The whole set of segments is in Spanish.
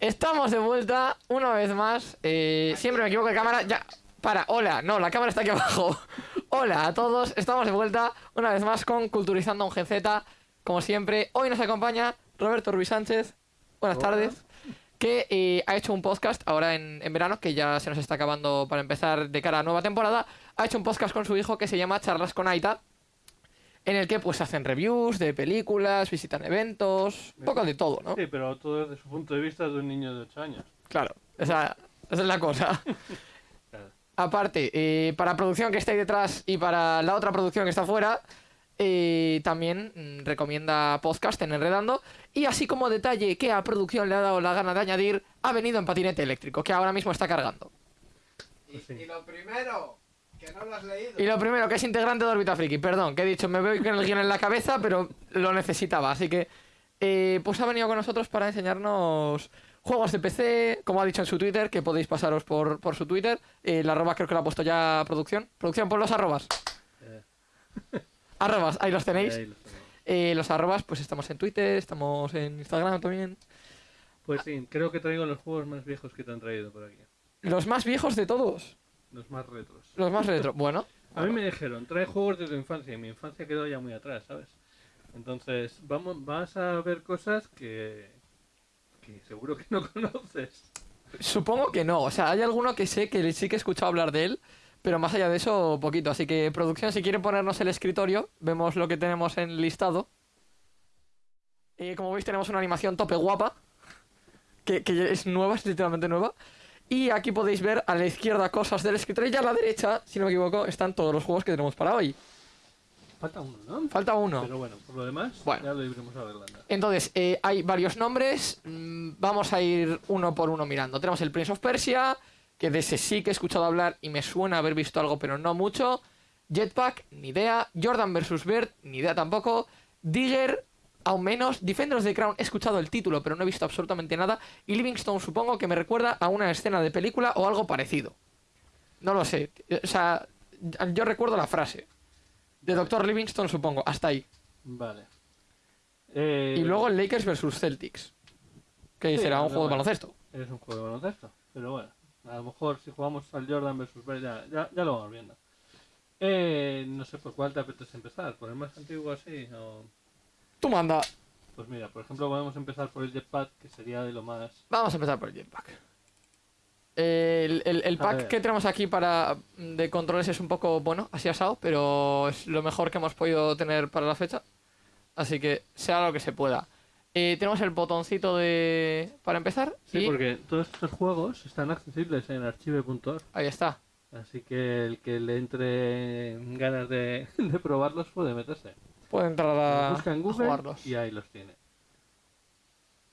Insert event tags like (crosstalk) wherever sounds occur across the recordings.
Estamos de vuelta una vez más. Eh, siempre me equivoco de cámara. Ya, para, hola. No, la cámara está aquí abajo. hola a todos. Estamos de vuelta una vez más con Culturizando un GZ. Como siempre, hoy nos acompaña Roberto Ruiz Sánchez. Buenas Hola. tardes. Que eh, ha hecho un podcast ahora en, en verano, que ya se nos está acabando para empezar de cara a nueva temporada. Ha hecho un podcast con su hijo que se llama Charlas con Aita. En el que pues hacen reviews de películas, visitan eventos, un poco de todo, ¿no? Sí, pero todo desde su punto de vista de un niño de 8 años. Claro, esa, esa es la cosa. (laughs) Claro. Aparte, eh, para producción que está ahí detrás y para la otra producción que está afuera, eh, también mm, recomienda podcast en Enredando. Y así como detalle que a producción le ha dado la gana de añadir, ha venido en patinete eléctrico, que ahora mismo está cargando. Y lo primero, que no lo has leído. Y lo primero, que es integrante de Orbita Friki. Perdón, que he dicho, me veo con el guion en la cabeza, pero lo necesitaba. Así que, eh, pues ha venido con nosotros para enseñarnos juegos de PC, como ha dicho en su Twitter, que podéis pasaros por, por su Twitter. Eh, la arroba creo que lo ha puesto ya producción. Producción, por los arrobas. Eh, Arrobas, ahí los tenéis. ahí. Eh, los arrobas, pues estamos en Twitter, estamos en Instagram también. Pues sí, creo que traigo los juegos más viejos que te han traído por aquí. Los más viejos de todos. Los más retros. Los más retro. Bueno, (laughs) A mí me dijeron, trae juegos de tu infancia y mi infancia quedó ya muy atrás, ¿sabes? Entonces, vamos, vas a ver cosas que, que seguro que no (laughs) conoces. Supongo que no. O sea, hay alguno que sé que sí que he escuchado hablar de él, pero más allá de eso, poquito. Así que, producción, si quiere ponernos el escritorio, vemos lo que tenemos en listado. Eh, como veis, tenemos una animación tope guapa, que, que es nueva, es literalmente nueva. Y aquí podéis ver a la izquierda cosas del escritorio y a la derecha, si no me equivoco, están todos los juegos que tenemos para hoy. Falta uno, ¿no? Falta uno. Pero bueno, por lo demás, Bueno. ya lo iremos arreglando. Entonces, eh, hay varios nombres. mm, Vamos a ir uno por uno mirando. Tenemos el Prince of Persia, que de ese sí que he escuchado hablar y me suena haber visto algo, pero no mucho. Jetpack, ni idea. Jordan vs. Bird, ni idea tampoco. Digger, aún menos. Defenders of the Crown, he escuchado el título, pero no he visto absolutamente nada. Y Livingstone, supongo que me recuerda a una escena de película o algo parecido. No lo sé. O sea, yo recuerdo la frase. De Dr. Livingstone, supongo. Hasta ahí. Vale. Eh, Y luego el Lakers versus Celtics. Que Sí, será un juego de baloncesto. Es un juego de baloncesto, pero bueno, a lo mejor si jugamos al Jordan versus ya, ya, ya lo vamos viendo. Eh, no sé por cuál te apetece empezar, por el más antiguo así, o... Tú manda. Pues mira, por ejemplo podemos empezar por el Jetpack, que sería de lo más... Vamos a empezar por el Jetpack. El, el- el A pack que tenemos aquí para de controles es un poco, bueno, así asado, pero es lo mejor que hemos podido tener para la fecha. Así que sea lo que se pueda. Eh, tenemos el botoncito de para empezar Sí, y porque todos estos juegos están accesibles en archive.org, ahí está. así que el que le entre ganas de, (laughs) de probarlos puede meterse. Puede entrar a, busca en a Google jugarlos. y ahí los tiene.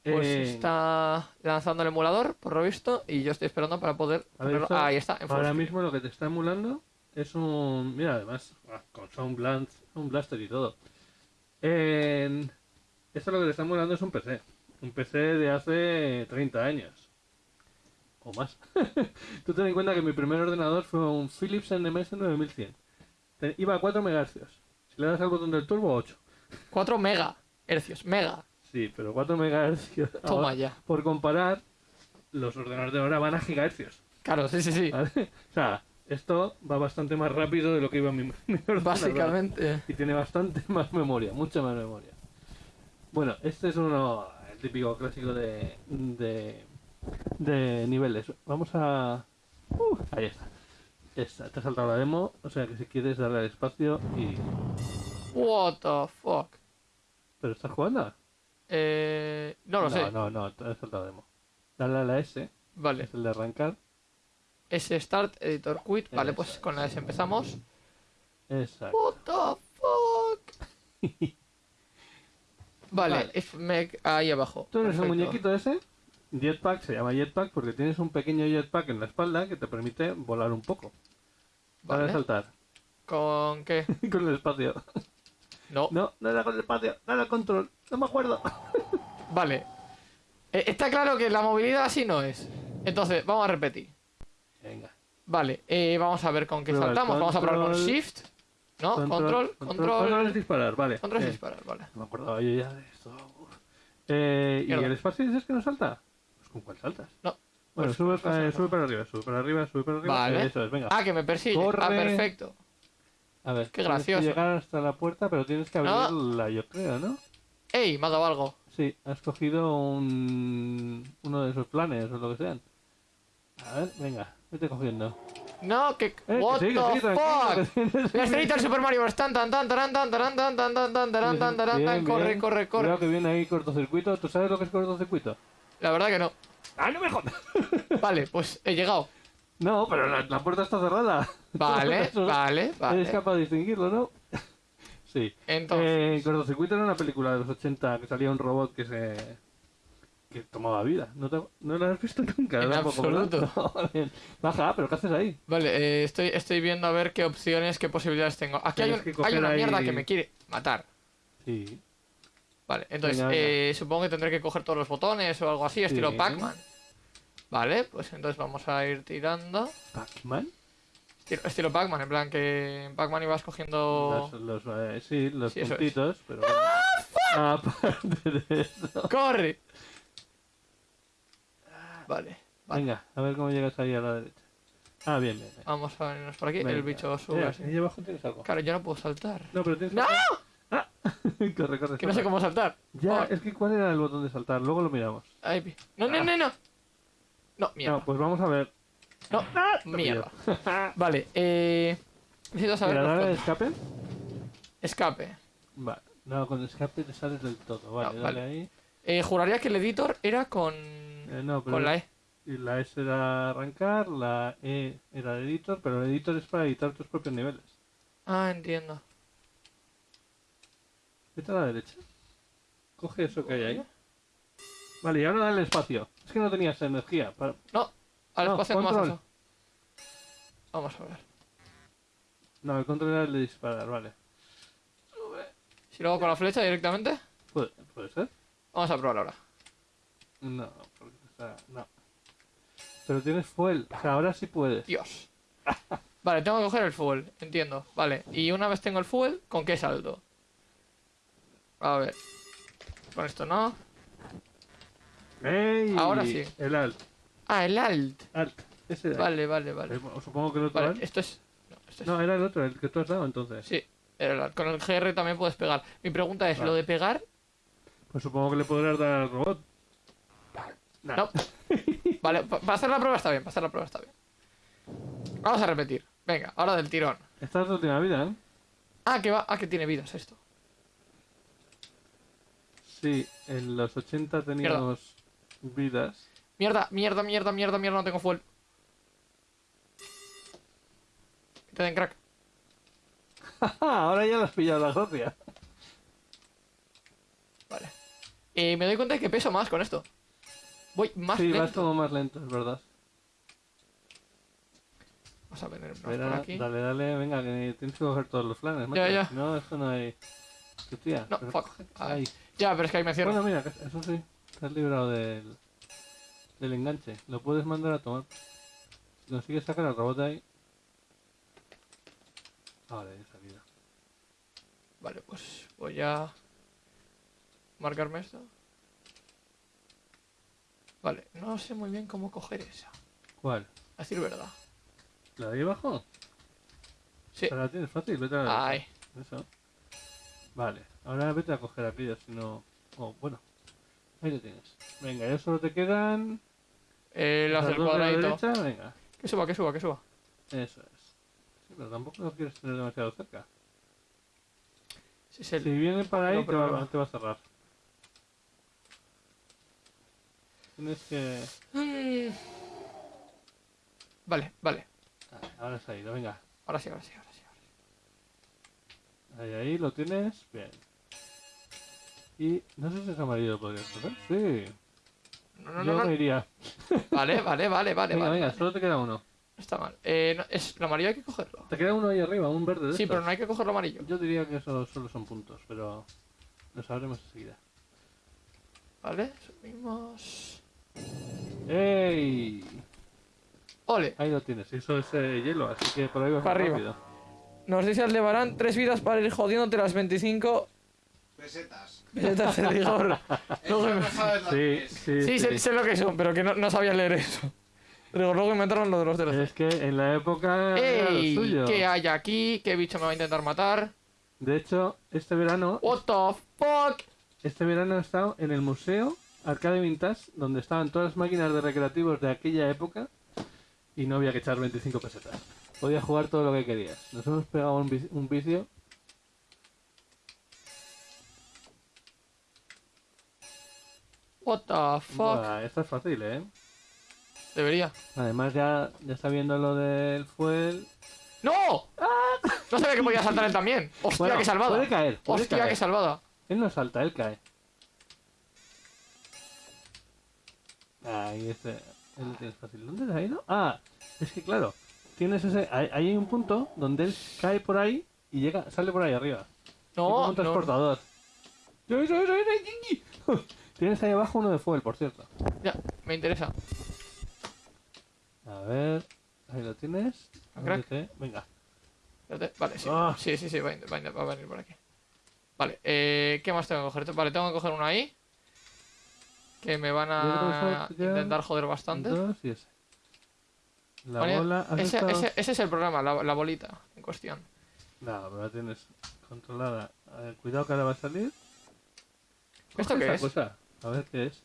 Pues Eh, está lanzando el emulador, por lo visto, y yo estoy esperando para poder A ver, ponerlo- esto- Ah, ahí está, en Ahora mismo lo que te está emulando es un. Mira, además, ah, con Sound, Blan- Sound Blaster y todo. En... Esto lo que te está emulando es un PC. Un PC de hace 30 años. O más. (laughs) Tú ten en cuenta que mi primer ordenador fue un Philips NMS 9100. Te- Iba a 4 MHz. Si le das al botón del turbo, 8. 4 mega hercios, mega. Sí, pero 4 MHz. (laughs) Toma ahora, ya. Por comparar, los ordenadores de ahora van a gigahercios. Claro, sí, sí, sí. ¿vale? O sea, esto va bastante más rápido de lo que iba mi, (laughs) mi ordenador. Básicamente. Y tiene bastante (laughs) más memoria, mucha más memoria. Bueno, este es uno el típico clásico de, de, de niveles. Vamos a... Uh, ahí está. Esta, te ha saltado la demo, o sea que si quieres darle al espacio y... What the fuck. ¿Pero estás jugando? Eh, no lo no, sé. No, no, te ha saltado la demo. Dale a la S, Vale. es el de arrancar. S Start Editor Quit. Vale, pues con la S empezamos. Exacto. What the fuck. (laughs) Vale, Vale. if make- ahí abajo. Tú eres el muñequito ese. Jetpack se llama jetpack porque tienes un pequeño jetpack en la espalda que te permite volar un poco. Para Vale. saltar. ¿Con qué? (laughs) con el espacio. No. No, no era con el espacio, no era control. No me acuerdo. (laughs) Vale. Eh, está claro que la movilidad así no es. Entonces, vamos a repetir. Venga. Vale, eh, vamos a ver con qué Prueba saltamos. Vamos a probar con control. Shift. ¿No? Control, control. Control es disparar, vale. Control es Eh, disparar, vale. No me acordaba yo ya de esto. Eh, ¿Y el espacio dices que no salta? Pues ¿Con cuál saltas? No. Bueno, Pues, sube, pues, pues, eh, pues. sube para arriba, sube para arriba, sube para arriba. Vale. Eso es, venga. Ah, que me persigue. Ah, Corre. perfecto. A ver, qué tienes gracioso. que llegar hasta la puerta, pero tienes que Ah. abrirla, yo creo, ¿no? ¡Ey! Me ha dado algo. Sí, has cogido un... uno de esos planes o lo que sean. A ver, venga, vete cogiendo. No, que. Eh, What que the sí, tranquilo, que fuck? La estrellita del Super Mario Bros. Tan, tan, tan, taran, tan, taran, tan, tan, tan, tan, taran, tan, taran, Bien, tan. Corre, corre, corre. Cuidado que viene ahí cortocircuito. ¿Tú sabes lo que es cortocircuito? La verdad que no. ¡Ah, no me jodas! (laughs) Vale, pues he llegado. No, pero la, la puerta está cerrada. Vale, (laughs) Eso- vale, Eres vale. capaz de distinguirlo, ¿no? (laughs) sí. Entonces. Eh, cortocircuito era una película de los 80 que salía un robot que se... que tomaba vida. ¿No, te- no la has visto nunca? En absoluto. No, bien. Baja, pero ¿qué haces ahí? Vale, eh, estoy, estoy viendo a ver qué opciones, qué posibilidades tengo. Aquí hay, un- hay una ahí- mierda que me quiere matar. Sí. Vale, entonces eh, supongo que tendré que coger todos los botones o algo así, estilo. Pac-Man. Vale, pues entonces vamos a ir tirando. ¿Pac-Man? Estilo, estilo Pac-Man, en plan que en Pac-Man ibas cogiendo. Los, los, eh, sí, los Sí, eso es. puntitos, pero... bueno. (laughs) Aparte de eso... ¡Corre! Vale, vale. Venga, a ver cómo llegas ahí a la derecha. Ah, bien, bien. bien. Vamos a venirnos por aquí. El bicho sube Mira, así. ahí abajo tienes algo. Claro, yo no puedo saltar. No, pero tienes ¡No! Ah, (laughs) corre, corre. Que no sé cómo saltar. Ya, Oh, es que ¿cuál era el botón de saltar? Luego lo miramos. No, no, no, no. No, mierda. No, pues vamos a ver. No, mierda. (laughs) Vale, eh. Necesito saber. Los dale codos. escape. Escape. Vale. No, con escape te sales del todo. Vale, No, dale vale. ahí. Eh, juraría que el editor era con. Eh, no, pero con la E. y la S era arrancar, la E era el editor, pero el editor es para editar tus propios niveles. Ah, entiendo. Vete a la derecha. Coge eso que hay ahí. Vale, y ahora dale espacio. Es que no tenías energía. Para... No, al No, espacio más control. eso. Vamos a ver. No, el control era el de disparar, vale. Si lo hago con la flecha directamente, ¿Puede, puede ser? vamos a probar ahora. No, porque está... No. Pero tienes fuel. O sea, ahora sí puedes. Dios. Vale, tengo que coger el fuel, entiendo. Vale, y una vez tengo el fuel, ¿con qué salto? A ver. Con esto no. ¡Ey! Ahora sí. El alt. Ah, el alt. Alt. Ese. Vale, vale, vale. Eh, Supongo que el otro Vale, alt. esto es. No, esto es. No, era el otro, el que tú has dado entonces. Sí, era el alt. Con el GR también puedes pegar. Mi pregunta es: Vale. ¿lo de pegar? Pues supongo que le podrás dar al robot. Nah. No. (laughs) Vale, pa- para hacer la prueba está bien, para hacer la prueba está bien. Vamos a repetir. Venga, ahora del tirón. Esta es tu última vida, ¿eh? Ah, que va. Ah, que tiene vidas esto. Sí, en los 80 teníamos vidas. Mierda, mierda, mierda, mierda, mierda, no tengo fuel. Que te den crack. (laughs) Ahora ya le has pillado la gracia. Vale. Eh, me doy cuenta de que peso más con esto. Voy más Sí, vas lento. como más lento, es verdad. Vamos a Espera, por aquí. dale, dale, venga, que tienes que coger todos los planes. Ya, macho. ya. No, esto no hay. No, fuck. Ay. Ya, pero es que ahí me cierro. Bueno, mira, eso sí, te has librado del, del enganche. Lo puedes mandar a tomar. Si consigues sacar al robot de ahí. Ahora ya salida. Vale, pues voy a marcarme esto. Vale, no sé muy bien cómo coger esa. ¿Cuál? A decir verdad. ¿La de ahí abajo? Sí. Te la tienes fácil, vete a la Ay, Eso. Vale, ahora vete a coger aquello, si no. Oh, bueno. Ahí lo tienes. Venga, ya solo te quedan. eh, las del dos de la cuadradito. derecha, venga. Que suba, que suba, que suba. Eso es. Sí, pero tampoco lo quieres tener demasiado cerca. Si viene para ahí, No, te, va, no. te va a cerrar. Tienes que. Mm. Vale, vale. Ah, ahora se ha ido, venga. Ahora sí, ahora sí, ahora sí. ahora sí. Ahí, ahí, lo tienes. Bien. Y no sé si es amarillo, podrías coger. Sí, No, no, yo no, no. me iría. (laughs) Vale, vale, vale, vale. venga, vale, venga, vale. solo te queda uno. No está mal. Eh, no, es, lo amarillo hay que cogerlo. Te queda uno ahí arriba, un verde de Sí, estos. pero no hay que cogerlo amarillo. Yo diría que eso solo son puntos, pero lo sabremos enseguida. Vale, subimos. ¡Ey! Ole. Ahí lo tienes, eso es eh, hielo, así que por ahí vas Para arriba. rápido. Nos dice Aldebarán tres vidas para ir jodiéndote las 25. Pesetas. Veredas de rigor. (laughs) Eso Luego- no sabes lo Sí, que es. sí, Sí, sí. sé, sé lo que son, pero que no, no sabía leer eso. Rigor, luego inventaron lo de los DLC. Es que en la época era lo ¡Ey! suyo. ¿Qué hay aquí? ¿Qué bicho me va a intentar matar? De hecho, este verano, What the fuck? este verano he estado en el museo Arcade Vintage, donde estaban todas las máquinas de recreativos de aquella época y no había que echar 25 pesetas. Podías jugar todo lo que querías. Nos hemos pegado un vicio. What the fuck? Esto es fácil, ¿eh? Debería. Además ya, ya está viendo lo del fuel. ¡No! No sabía que podía saltar él también. ¡Hostia, Bueno, qué salvada! Puede caer, puede ¡Hostia, caer. qué salvada! Él no salta, él cae. Ahí este. Él lo tienes fácil. ¿Dónde se ha ido? Ah, es que claro. Tienes ese. Ahí hay un punto donde él cae por ahí y llega, sale por ahí arriba. Es como No, un no. transportador. ¡Eso, Tienes ahí abajo uno de fuel, por cierto. Ya, me interesa. A ver. Ahí lo tienes. Venga. Vale, sí. Ah. Sí, sí, sí, va, a- va a- venir por aquí. Vale, eh, ¿qué más tengo que coger? Vale, tengo que coger uno ahí. Que me van a intentar joder bastante. Dos y ese. La Vale, bola. ¿has ese, estado- ese- ese es el problema, la, la bolita en cuestión. No, pero la tienes controlada. A ver, cuidado que ahora va a salir. ¿Esto qué es? cosa. A ver qué es.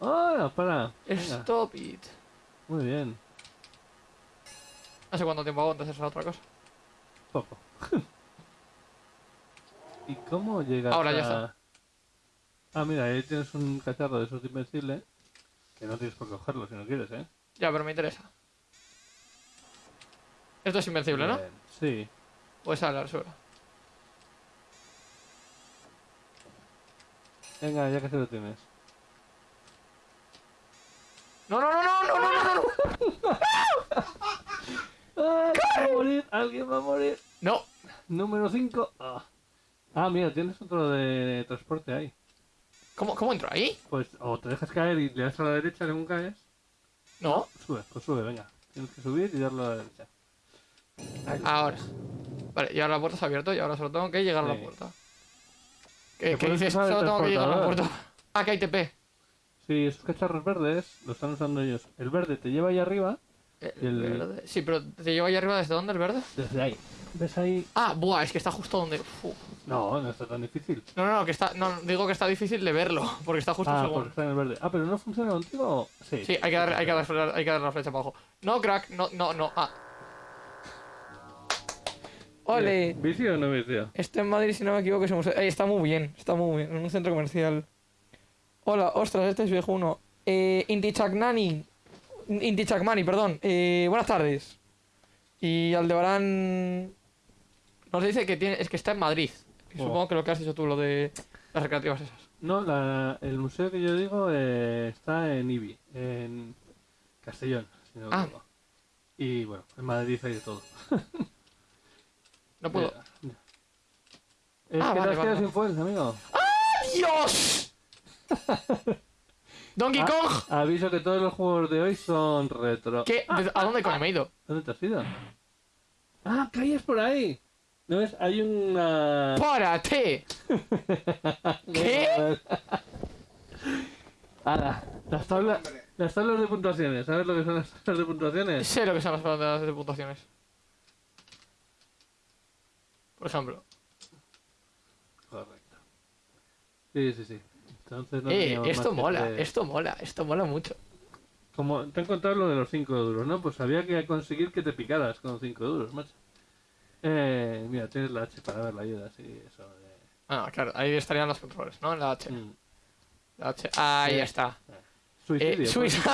¡Ah! para! Venga, Stop it. muy bien. No sé cuánto tiempo aguantas esa otra cosa. Poco. (laughs) ¿Y cómo llegas Ahora ya está. Ah, mira, ahí tienes un cacharro de esos de invencible. Que no tienes por cogerlo si no quieres, ¿eh? Ya, pero me interesa. Esto es invencible, ¿no? Sí. Pues sale al suelo. Venga, ya que se lo tienes. No, no, no, no, no, no, no, no. ¡Ah! Va a morir, alguien va a morir. No, Número 5. Ah. Ah, mira, tienes otro de transporte ahí. ¿Cómo, ¿cómo entro ahí? Pues o te dejas caer y le das a la derecha según caes. No, Sube, pues sube, venga. Tienes que subir y darle a la derecha. ahora. Vale, y ahora la puerta se ha abierto y ahora solo tengo que llegar a la Sí. puerta. ¿Te ¿Qué, dices? Solo tengo que llegar a la transportador? puerta. Ah, que hay TP. Sí, esos cacharros verdes los están usando ellos. El verde te lleva ahí arriba, El El- verde. Sí, pero ¿te llevo ahí arriba desde dónde el verde? desde ahí. ¿Ves ahí? Ah, buah, es que está justo donde. No, no está tan difícil. No, no, no, que está. No, digo que está difícil de verlo, porque está justo Ah, porque está en el verde. Ah, pero no funciona contigo. Sí. Sí, hay que, dar, hay, que dar, hay que dar la flecha para abajo. No, crack, no, no, no. Ah. ¡Ole! ¿Vicio o no vicio? Este en Madrid, si no me equivoco, es un museo. Ey, está muy bien, está muy bien. En un centro comercial. Hola, ostras, este es viejo uno. Eh, Inti Chaknani. Inti Chakmani, perdón. Eh, buenas tardes. Y Aldebarán. Nos dice que tiene. Es que está en Madrid. Y Oh. Supongo que lo que has dicho tú, lo de las recreativas esas. No, la, el museo que yo digo eh, está en Ibi, en Castellón, si no me Ah. Y bueno, en Madrid hay de todo. (laughs) No puedo. Eh, Es Ah, que vale, te has vale, quedado vale. sin fuel, amigo. ¡Dios! (laughs) Donkey Ah. Kong. Aviso que todos los juegos de hoy son retro. ¿Qué? ¿De- ¿A dónde coño me he ido? ¿Dónde te has ido? Ah, caías por ahí. ¿No ves? Hay una... ¡Párate! (laughs) ¿Qué? Ahora, las tablas, las tablas de puntuaciones. ¿Sabes lo que son las tablas de puntuaciones? Sé lo que son las palabras de puntuaciones. Por ejemplo. Correcto. Sí, sí, sí. Entonces no eh, esto mola, esto mola, esto mola mucho. Como te han contado lo de los 5 duros, ¿no? Pues había que conseguir que te picaras con 5 duros, macho. Eh, mira, tienes la H para ver la ayuda, sí, eso de... Ah, claro, ahí estarían los controles, ¿no? La H. Mm. La H. Ahí Sí. está. Suicidio. Eh, suicidio.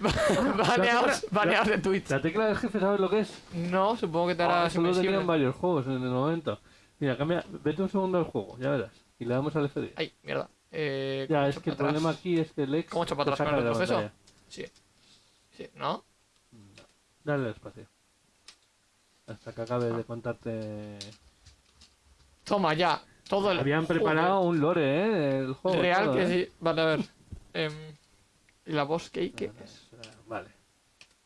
(laughs) baneados, de Twitch. La tecla del jefe, ¿sabes lo que es? No, supongo que te Ah, harás eso lo invencible. tenían varios juegos en el momento. Mira, cambia, vete un segundo al juego, ya verás. Y le damos al F10. Ay, mierda. Eh, Ya, ¿cómo es que el atrás? problema aquí es que el ex ¿Cómo echo para atrás con el proceso? Sí. Sí, ¿no? Dale al espacio. Hasta que acabe de contarte... Toma ya. Todo el. Habían Joder. preparado un lore, ¿eh? El juego. Real todo, que ¿eh? sí. Vale, a ver. Em, ¿Y la voz que qué es? Vale.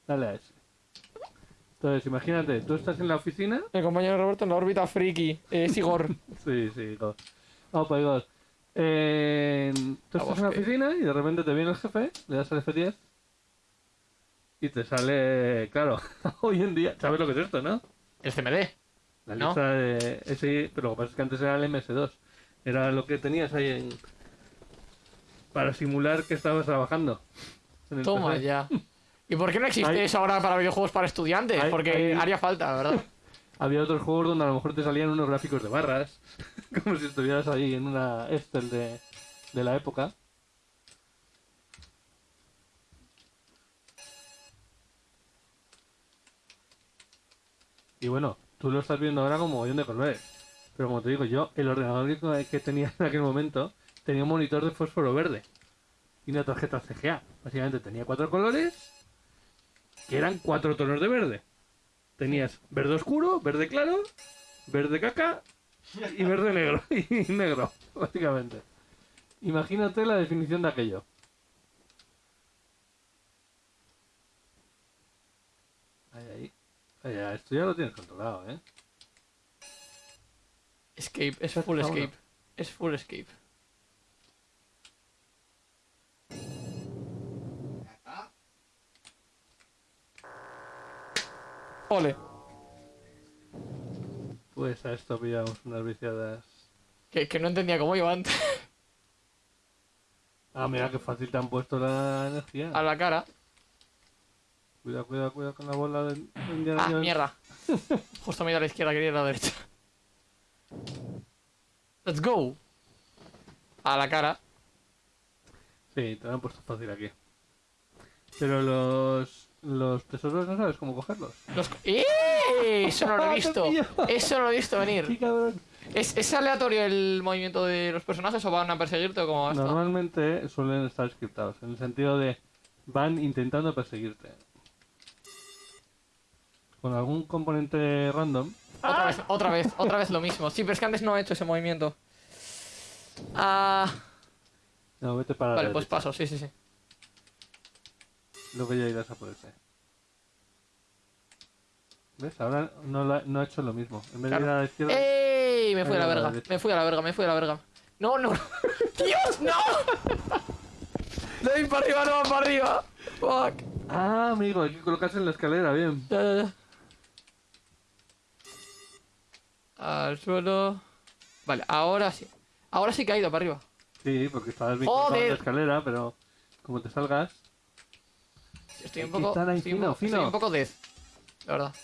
Dale a ese. Entonces, imagínate, tú estás en la oficina. Mi compañero Roberto en la órbita friki. Eh, es Igor. (laughs) Sí, sí, go. Oh my god. Eh, tú estás en la oficina y de repente te viene el jefe, le das al F10 y te sale, claro, (laughs) hoy en día, ¿sabes lo que es esto, no? El CMD. La ¿No? lista de ese, pero lo que pasa es que antes era el MS2. Era lo que tenías ahí en... para simular que estabas trabajando. Toma PC. ya. ¿Y por qué no existe Hay- eso ahora para videojuegos para estudiantes? Hay- Porque hay- haría falta, ¿verdad? (laughs) Había otros juegos donde a lo mejor te salían unos gráficos de barras, (laughs) como si estuvieras ahí en una Excel de, de la época. Y bueno, tú lo estás viendo ahora como montón de colores. Pero como te digo yo, el ordenador que, que tenía en aquel momento tenía un monitor de fósforo verde y una tarjeta CGA. Básicamente tenía cuatro colores que eran cuatro tonos de verde. Tenías verde oscuro, verde claro, verde caca y verde negro. (laughs) Y negro, básicamente. Imagínate la definición de aquello. Ahí, ahí. Ahí, esto ya lo tienes controlado, ¿eh? Escape, es full escape. Es full escape. Ole. Pues a esto pillamos unas viciadas. Que, que no entendía cómo iba antes. (laughs) Ah, mira qué fácil te han puesto la energía. A la cara. Cuidado, cuidado, cuidado con la bola de, de Indiana Ah, Jones. mierda. (laughs) Justo me he ido a la izquierda, quería ir a la derecha. Let's go. A la cara. Sí, te lo han puesto fácil aquí. Pero los, los tesoros no sabes cómo cogerlos. Los... ¡Eh! Eso no lo he (laughs) Te visto. Eso no lo he visto ¡Qué venir. ¿Es, ¿Es aleatorio el movimiento de los personajes o van a perseguirte o cómo esto? Normalmente suelen estar scriptados, en el sentido de van intentando perseguirte. Con algún componente random. Otra vez, otra vez, otra vez lo mismo. Sí, pero es que antes no he hecho ese movimiento. Ah, No, vete para vale, pues paso, sí, sí, sí. Luego ya irás a por ese. ¿Ves? Ahora no, la- no ha hecho lo mismo. En vez Claro. de ir a la izquierda... ¡Ey! Me fui a la verga, me fui a la verga, me fui a la verga. No, no. (laughs) ¡Dios, no! (laughs) Doy para arriba, no va para arriba. Fuck. Ah, amigo, hay que colocarse en la escalera, bien. Ya, ya, ya. Al suelo. Vale, ahora sí. Ahora sí que ha ido para arriba. Sí, porque estabas vinculado en la escalera, pero como te salgas... Estoy un que poco. estar ahí estoy, un, fino, estoy un poco dead. La verdad.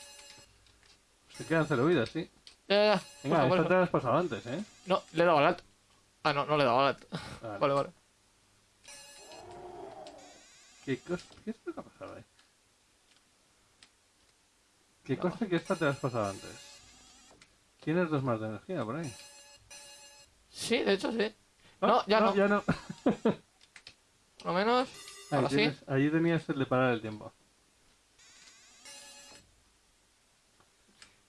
Se quedan cero vidas, sí. Ya, ya, ya. Venga, esta te la has pasado antes, ¿eh? No, le he dado al alto. Ah, no, no le he dado al alto. Vale. Vale, vale. ¿Qué, ¿Qué es lo que ha pasado ahí? ¿Qué cosa que esta te la has pasado antes? Tienes dos más de energía por ahí. Sí, de hecho sí. No, ya no. Ya no. Por (laughs) lo menos. Ahí, Ahora sí. tenías el de parar el tiempo.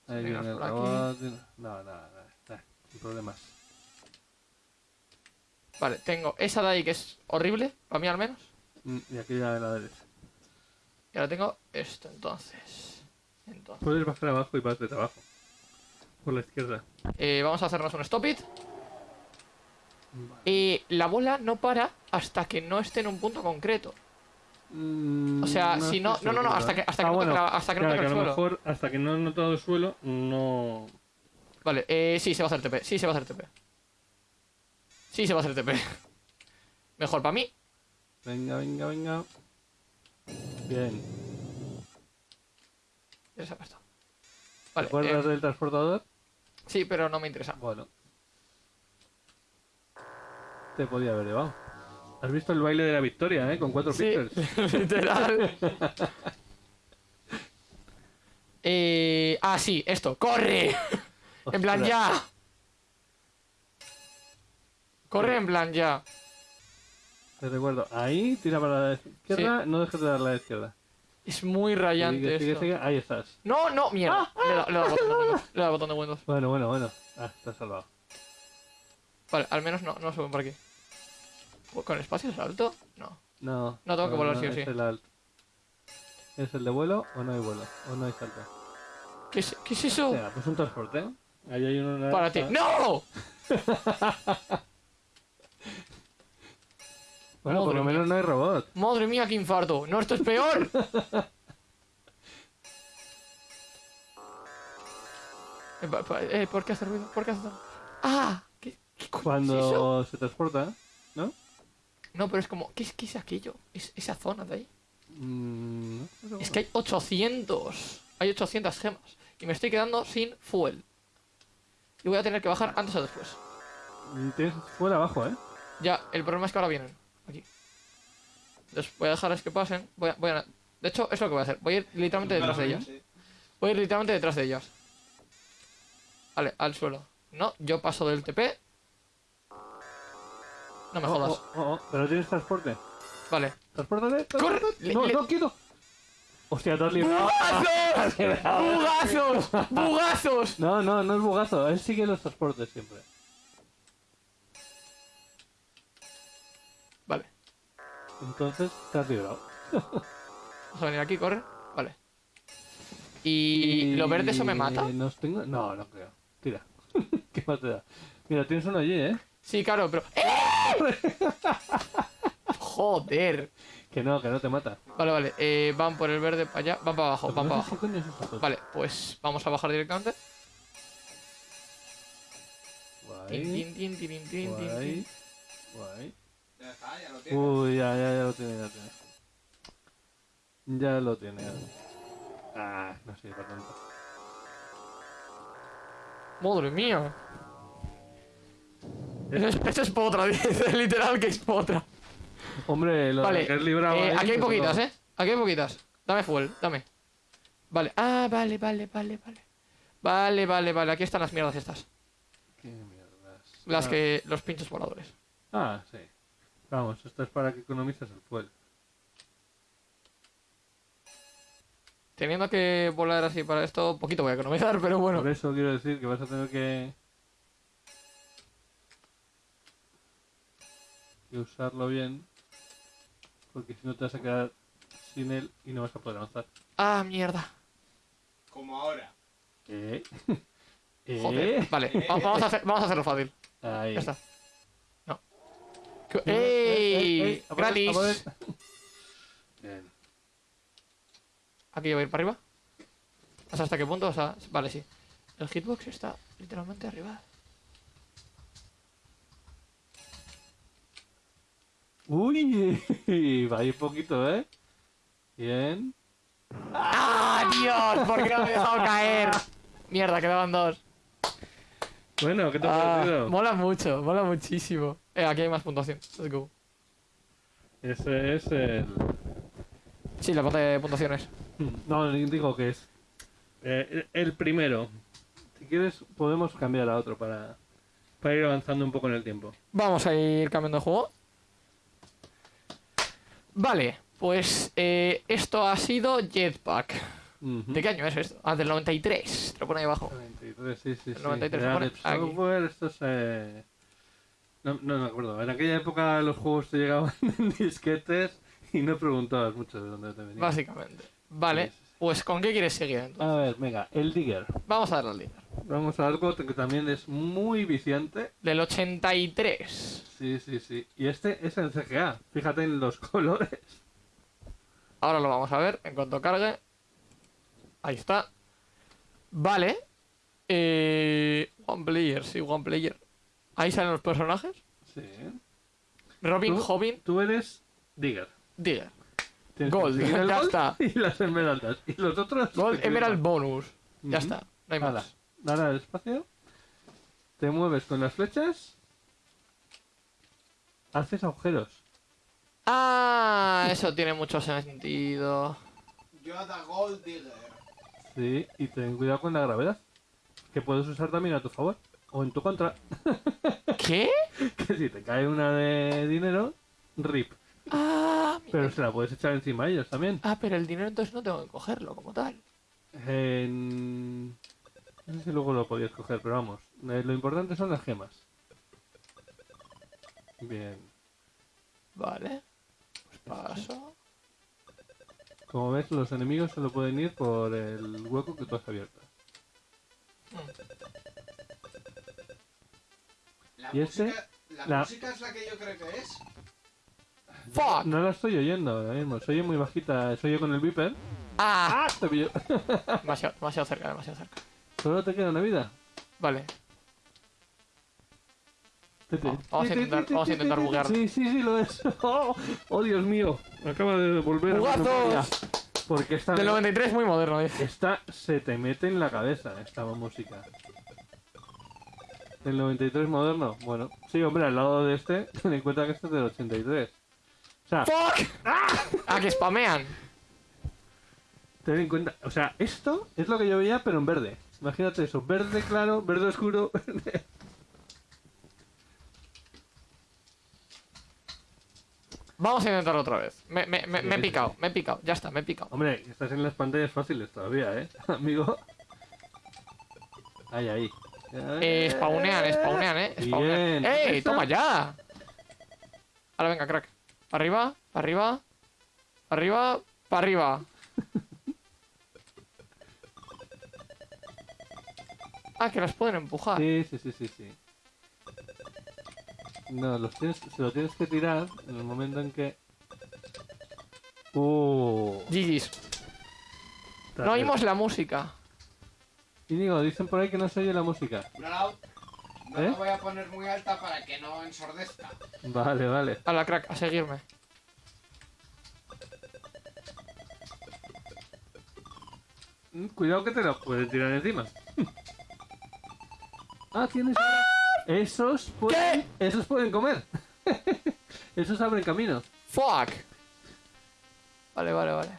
Ahí viene el robot. No, no, no, no, sin problemas. Vale, tengo esa de ahí que es horrible, para mí al menos. Mm, Y aquella de la derecha. Y ahora tengo esto, entonces. Entonces. Puedes bajar abajo y vas de abajo. Por la izquierda. eh, vamos a hacernos un stop it. Y la bola no para hasta que no esté en un punto concreto. Mm, O sea, si no- no, no, no, hasta ¿eh? que- hasta que Ah, no toque la- hasta que no toque el a lo suelo. mejor hasta que no he notado el suelo, no. Vale, eh, sí, se va a hacer TP. Sí, se va a hacer TP. Sí, se va a hacer TP. (laughs) Mejor para mí. Venga, venga, venga. Bien. Ya se ha puesto. ¿Te Vale, acuerdas eh, del transportador? sí, pero no me interesa. Bueno. Te podía haber llevado. Has visto el baile de la victoria, ¿eh? Con cuatro Sí, píxeles. (laughs) literal. (laughs) eh, ah, sí, esto. ¡Corre! En plan, ya. Corre en plan, ya. Te recuerdo. Ahí, tira para la izquierda. No dejes de dar la izquierda. Es muy Sigue, rayante sigue, esto. sigue. Ahí estás. No, no, mierda. Dado- le al botón botón de Windows. Bueno, bueno, bueno. Ah, has salvado. Vale, al menos no, no suben por aquí. ¿Con espacio salto? No. No. No, tengo que volar sí o es sí. el alt. ¿Es el de vuelo o no hay vuelo? O no hay salto. ¿Qué es, qué es eso? Venga, pues un transporte. Ahí hay uno. Para ti. ¡No! (laughs) Bueno, por Madre lo menos no hay robot. Madre mía, qué infarto. No, esto es peor. (laughs) Eh, eh, ¿Por qué hace ruido? ¿Por qué hace tanto? Ah, ¿qué, qué coño es eso? Cuando se transporta, ¿no? No, pero es como, ¿qué es, qué es aquello? Es, esa zona de ahí. Mm, no, Es que hay 800. Hay 800 gemas. Y me estoy quedando sin fuel. Y voy a tener que bajar antes o después. bueno. Tienes fuera abajo, ¿eh? Ya, el problema es que ahora vienen. Aquí. Entonces voy a dejarles que pasen. Voy a, voy a- De hecho, es lo que voy a hacer. Voy a ir literalmente detrás de ellas. Voy a ir literalmente detrás de ellas. Vale, al suelo. No, yo paso del TP. No me Oh, jodas. oh, oh, Pero tienes transporte. Vale. ¡Transpórtate! ¡Corre! Le- ¡No, le- no, quieto! ¡Hostia, te has librado! ¡Bugazos! (laughs) ¡Bugazos! ¡Bugazos! No, no, no es bugazo. Él sigue los transportes siempre. Vale. Entonces, te has librado. (laughs) Vamos a venir aquí, corre. Vale. ¿Y lo verde eso me mata? Tengo... No, no creo. Tira. (laughs) ¿Qué más te da? Mira, tienes uno allí, ¿eh? Sí, claro, pero. ¡Eh! (laughs) Joder. Que no, que no te mata. Vale, vale. Eh, van por el verde para allá. Van para abajo, van No para sé abajo. qué coño es esa cosa. Vale, pues vamos a bajar directamente. Tin, Guay, tin, tin, tin, tin, tin, guay, tin. guay. Ya está, ya lo tiene. Uy, ya, ya, ya lo tiene, ya lo tiene. Ya lo tiene. ya lo tiene. Ah, no sirve para tanto. Madre mía. Eso es, eso es potra, (laughs) dice literal que es potra. Hombre, lo Vale, que has librado eh, aquí hay pues, poquitas. ¿eh? Aquí hay poquitas. Dame fuel, dame. Vale, ah, vale, vale, vale, vale. Vale, vale, vale, aquí están las mierdas estas. Qué mierdas. Las Ah, que. los pinchos voladores. Ah, sí. Vamos, esto es para que economices el fuel. Teniendo que volar así para esto, poquito voy a economizar, (laughs) pero bueno. Por eso quiero decir que vas a tener que... que usarlo bien. Porque si no te vas a quedar sin él y no vas a poder avanzar. Ah, mierda. Como ahora. ¿Eh? (laughs) ¿Eh? Joder. Vale, va- vamos a, hacer- vamos a hacerlo fácil. Ahí. Ya está. No. ¿Qué- Eh, eh, ¡Ey! eh, a ¡Gratis! a. Bien. Aquí voy a ir para arriba. Hasta qué punto, o sea, vale, sí. El hitbox está literalmente arriba. Uy, (laughs) va ahí poquito, ¿eh? Bien. ¡Ah, Dios! ¿Por qué no me he dejado caer? Mierda, quedaban dos. Bueno, ¿qué te ha Ah, parecido? mola mucho, mola muchísimo. Eh, aquí hay más puntuación. Let's go. Ese es el... Sí, la pantalla de puntuaciones. (laughs) No, digo que es eh, el primero. Si quieres, podemos cambiar a otro para, para ir avanzando un poco en el tiempo. Vamos a ir cambiando de juego. Vale, pues eh, esto ha sido Jetpack. ¿De qué año es esto? Ah, del 93. Te lo pone ahí abajo. 93, sí, sí, sí. 93 Era pone. Software, esto es... eh, No, no me acuerdo. En aquella época los juegos te llegaban (laughs) en disquetes y no preguntabas mucho de dónde te venían. Básicamente. Vale, Sí, sí, sí. Pues ¿con qué quieres seguir entonces? A ver, venga, el Digger. Vamos a darle al líder. Vamos a algo que también es muy viciante. Del 83. Sí, sí, sí. Y este es en CGA. Fíjate en los (laughs) colores. Ahora lo vamos a ver en cuanto cargue. Ahí está. Vale. Eh, one player, sí, one player. Ahí salen los personajes. Sí. Robin. Hobbin, Tú eres Digger. Digger. Gold, el ya gold está. (laughs) Y las esmeraldas. Y los otros. Gold Emerald. Bonus. Ya está. No hay Hala, más. Dale al espacio. Te mueves con las flechas. Haces agujeros. Ah, eso tiene mucho sentido. Yo da Gold Digger. Sí. Y ten cuidado con la gravedad. Que puedes usar también a tu favor. O en tu contra. (laughs) ¿Qué? Que si te cae una de dinero, rip. Ah, Pero se la puedes echar encima a ellos también. ah, pero el dinero entonces no tengo que cogerlo como tal. En... No sé si luego lo podías coger, pero vamos. eh, lo importante son las gemas. Bien. Vale. Pues paso. Como ves, los enemigos solo pueden ir por el hueco que tú has abierto. La, ¿Y este? La- música es la que yo creo que es. ¡Fuck! No la estoy oyendo ahora mismo. Se oye muy bajita. Se oye con el viper. ¡Ah! ¡Ah! Te pillo. (laughs) (laughs) Demasiado, demasiado cerca, demasiado cerca. Solo te queda una vida. Vale. Tete. Vamos- vamos a intentar- vamos a intentar buguear. Sí, sí, sí, lo es. (laughs) Oh, oh, Dios mío. Acaba de volver a. Porque esta, Del 93 muy moderno, dice. esta se te mete en la cabeza, esta música. Del 93 moderno. Bueno, sí, hombre, al lado de este, ten en cuenta que este es del 83. O sea, ¡Fuck! ¡Ah! que spamean. ten en cuenta. O sea, esto es lo que yo veía, pero en verde. Imagínate eso: verde claro, verde oscuro. (laughs) verde- Vamos a intentarlo otra vez. Me, me, me, me he picado, me he picado. Ya está, me he picado. Hombre, estás en las pantallas fáciles todavía, ¿eh? (laughs) Amigo. Ahí, ahí. Eh, spawnean, spawnean, eh. Spawnean. Bien. ¡Ey! ¡Toma ya! Ahora venga, crack. Para arriba, para arriba, para arriba, para arriba. (laughs) Ah, que las pueden empujar. Sí, sí, sí, sí, sí. No, los tienes, se lo tienes que tirar en el momento en que... Uh, GG's. No oímos la música. Y digo, dicen por ahí que no se oye la música. No, la, no ¿Eh? la voy a poner muy alta para que no ensordezca. Vale, vale. A la crack, a seguirme. Mm, Cuidado que te la pueden tirar encima. (laughs) ah, tienes... Esos pueden... Esos pueden comer. (laughs) Esos abren camino. ¡Fuck! Vale, vale, vale.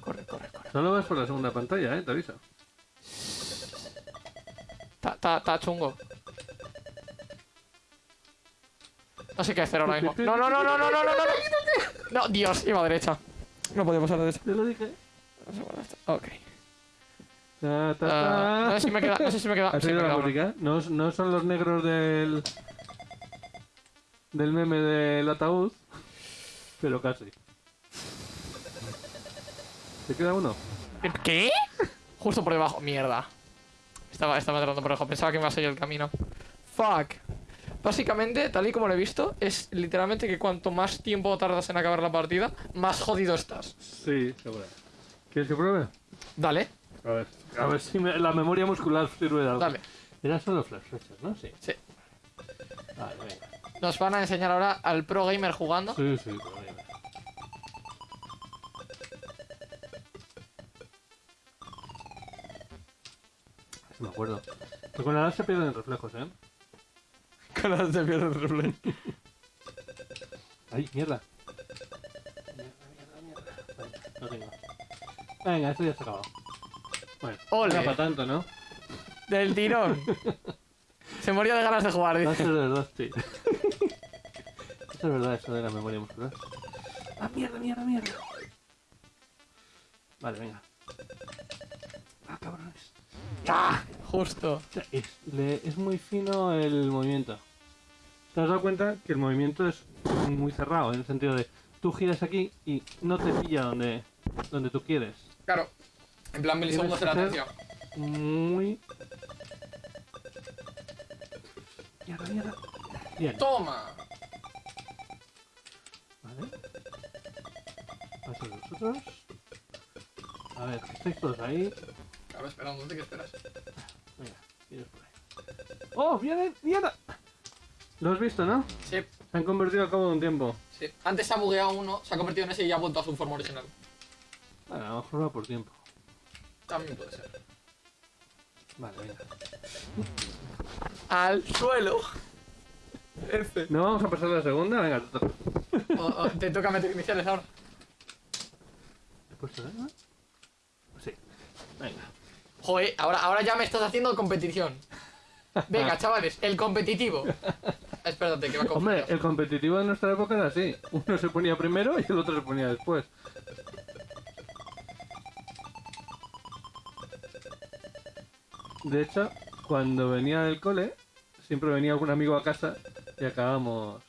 Corre, corre, corre. Solo vas por la segunda pantalla, eh, te aviso. Está, chungo. No sé qué hacer ahora mismo. No, no, no, no, no, no, no, no, no. No, Dios, iba a derecha. No podía pasar a derecha. Te lo dije. Ok. Ta, ta, Ah, no sé si me queda. No sé si me queda. ¿Has sí, la música? No son los negros del. del meme del ataúd, pero casi. ¿Te queda uno? ¿Qué? Justo por debajo. Mierda. Estaba, estaba entrando por debajo. Pensaba que me iba a seguir el camino. Fuck. Básicamente, tal y como lo he visto, es literalmente que cuanto más tiempo tardas en acabar la partida, más jodido estás. Sí, seguro. ¿Quieres que pruebe? Dale, A ver, a ver si me- la memoria muscular sirve de algo. dale. Era solo flash flechas, ¿no? Sí. Sí. Vale, venga. Nos van a enseñar ahora al pro gamer jugando. Sí, sí, pero me acuerdo. Que con la edad se pierden reflejos, ¿eh? (laughs) Con las de pierde replay. ¡Ay, mierda! Mierda, mierda, mierda. Venga, no tengo. Venga, esto ya se ha acabado. Bueno, Ole. no para tanto, ¿no? Del tirón. (laughs) Se moría de ganas de jugar, Va a dice. ser verdad, sí. Eso es verdad, eso de la memoria muscular. ¡Ah, mierda, mierda, mierda! Vale, venga. ¡Ah, cabrones! ¡Ah! Justo. Es, le- es muy fino el movimiento. ¿Te has dado cuenta que el movimiento es muy cerrado? En el sentido de tú giras aquí y no te pilla donde, donde tú quieres. Claro. En plan milisegundos de latencia. Muy. Mierda, mierda. Bien, Toma. vale. Paso vosotros. A ver, estáis todos ahí. Claro, esperando. ¿Qué esperas? Venga, por ahí. ¡Oh, viene! ¡Mierda! Lo has visto, ¿no? Sí, Se han convertido al cabo de un tiempo. sí. Antes se ha bugueado uno, se ha convertido en ese y ya ha vuelto a su forma original. Vale, a lo mejor va por tiempo. También puede ser. Vale, venga. Al suelo. F. ¿No vamos a pasar la segunda? Venga, te toca. O- o te toca meter iniciales ahora. ¿He puesto nada? Sí. Venga. Joder, ahora, ahora ya me estás haciendo competición. Venga, chavales, el competitivo. Espérate, que va a Hombre, el competitivo de nuestra época era así. Uno se ponía primero y el otro se ponía después. De hecho, cuando venía del cole, siempre venía algún amigo a casa y acabábamos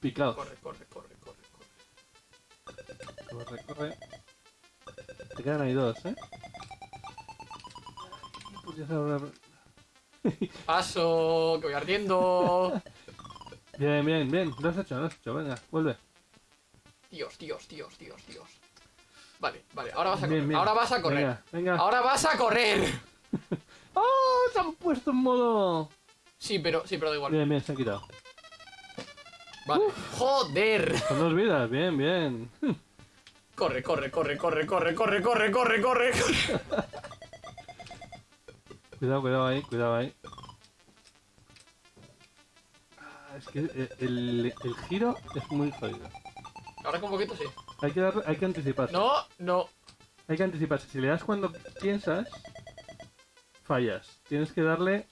picados. Corre, corre, corre, corre, corre. Corre, corre. Te quedan ahí dos, ¿eh? Paso, que voy ardiendo. Bien, bien, bien. Lo has hecho, lo has hecho. Venga, vuelve. Dios, Dios, Dios, Dios, Dios. Vale, vale, ahora vas a correr. bien. Ahora vas a correr. Venga, venga. Ahora vas a correr. ¡Oh! (laughs) Se han puesto en modo. Sí, pero, sí, pero da igual. Bien, bien, se ha quitado. Vale. Joder. Son dos vidas, bien, bien. Corre, corre, corre, corre, corre, corre, corre, corre, corre, corre. (laughs) Cuidado, cuidado ahí, cuidado ahí. Ah, es que eh, el, el giro es muy jodido. Ahora con poquito sí. Hay que, darle- hay que anticiparse. No, no. Hay que anticiparse. Si le das cuando piensas, fallas. Tienes que darle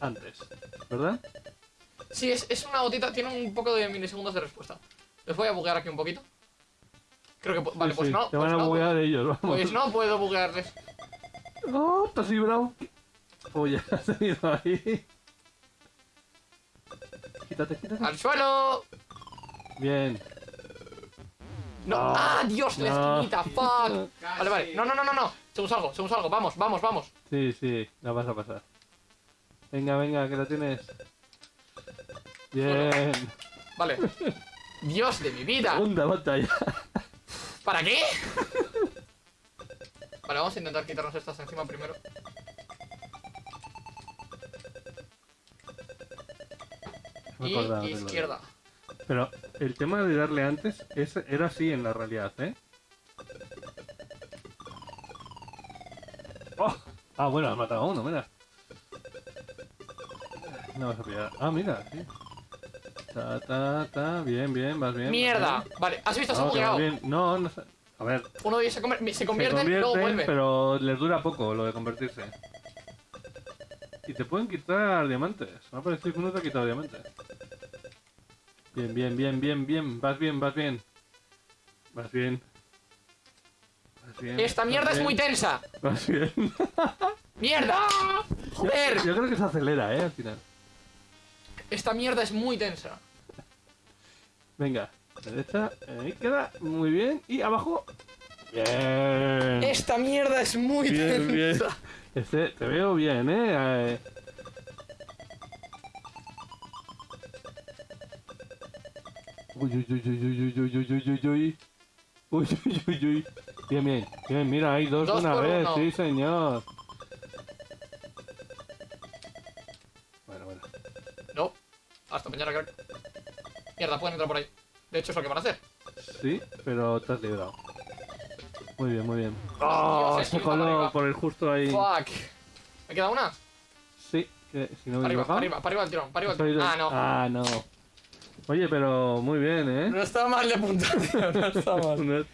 antes, ¿verdad? Sí, es, es una gotita, tiene un poco de milisegundos de respuesta. Les voy a buguear aquí un poquito. Creo que... pu- Vale, Sí, pues sí, no. Te pues van a no, buguear ellos, vamos. Pues no puedo buguearles. ¡Oh! Te has librado. Oh, ya (laughs) has ido ahí. Quítate, quítate. ¡Al suelo! Bien. No. No. ¡Ah, Dios! La No. esquinita, fuck. (laughs) Vale, vale. No, no, no, no, no. Según salgo, según salgo. Vamos, vamos, vamos. Sí, sí, la vas a pasar. Venga, venga, que la tienes. Bien. Vale. (laughs) Dios de mi vida. Segunda batalla. ¿Para qué? Vale, vamos a intentar quitarnos estas encima primero. Y izquierda. Pero el tema de darle antes es, era así en la realidad, ¿eh? ¡Oh! Ah, bueno, has matado a uno, mira. No vas a pillar. Ah, mira, sí. Ta, ta, ta. Bien, bien, vas bien. vas ¡Mierda! bien. Vale, ¿has visto? Se ha bien. No, no sé. A ver, Uno de ellos se, se se convierte, convierten, luego vuelve. pero les dura poco lo de convertirse. Y te pueden quitar diamantes. Me ha parecido que uno te ha quitado diamantes. Bien, bien, bien, bien, bien. Vas bien, vas bien. Vas bien. Vas bien. Esta mierda es bien, muy tensa. Vas bien. (laughs) ¡Mierda! ¡Joder! Yo creo que se acelera, eh, al final. Esta mierda es muy tensa. Venga. Derecha. Ahí queda. Muy bien. Y abajo. Bien. Esta mierda es muy Bien, bien. Este, te veo bien, eh. Eh, Uy, uy, uy, uy, uy, uy, uy, uy, uy, uy, uy. Uy, uy, uy, uy. Bien, bien. Bien, mira, hay dos, Dos de una vez. uno. Sí, señor. Bueno, bueno. No. Hasta mañana, crack. Mierda, pueden entrar por ahí. De hecho, es lo que van a hacer. Sí, pero te has librado. Muy bien, muy bien. ¡Oh! Dios, Se coló por el justo ahí. Fuck. ¿Me queda una? Sí, que si no me arriba, equivoco. para arriba, para arriba el tirón, para arriba el tirón. Ah, no. Ah, no. Oye, pero muy bien, ¿eh? No está mal de puntuación, no está (laughs) mal.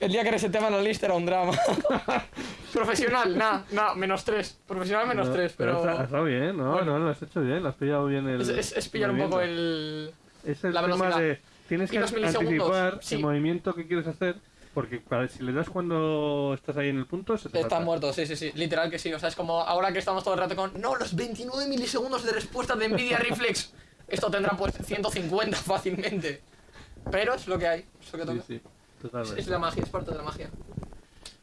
El día que reseteaban la lista era un drama. (laughs) Profesional, nada, nada, menos tres. Profesional menos No, tres, pero. Ha estado bien, no, Bueno. no, lo has hecho bien, lo has pillado bien el. Es, es- es pillar un poco el. Es el la tema velocidad. de. Tienes que anticipar sí. el movimiento que quieres hacer, porque si le das cuando estás ahí en el punto, se te Está muerto, sí, sí, sí. Literal que sí. O sea, es como ahora que estamos todo el rato con. No, los 29 milisegundos de respuesta de Nvidia (laughs) Reflex. Esto tendrá pues 150 fácilmente. Pero es lo que hay, es lo que Sí, toca. sí, Es, totalmente. es la magia, es parte de la magia.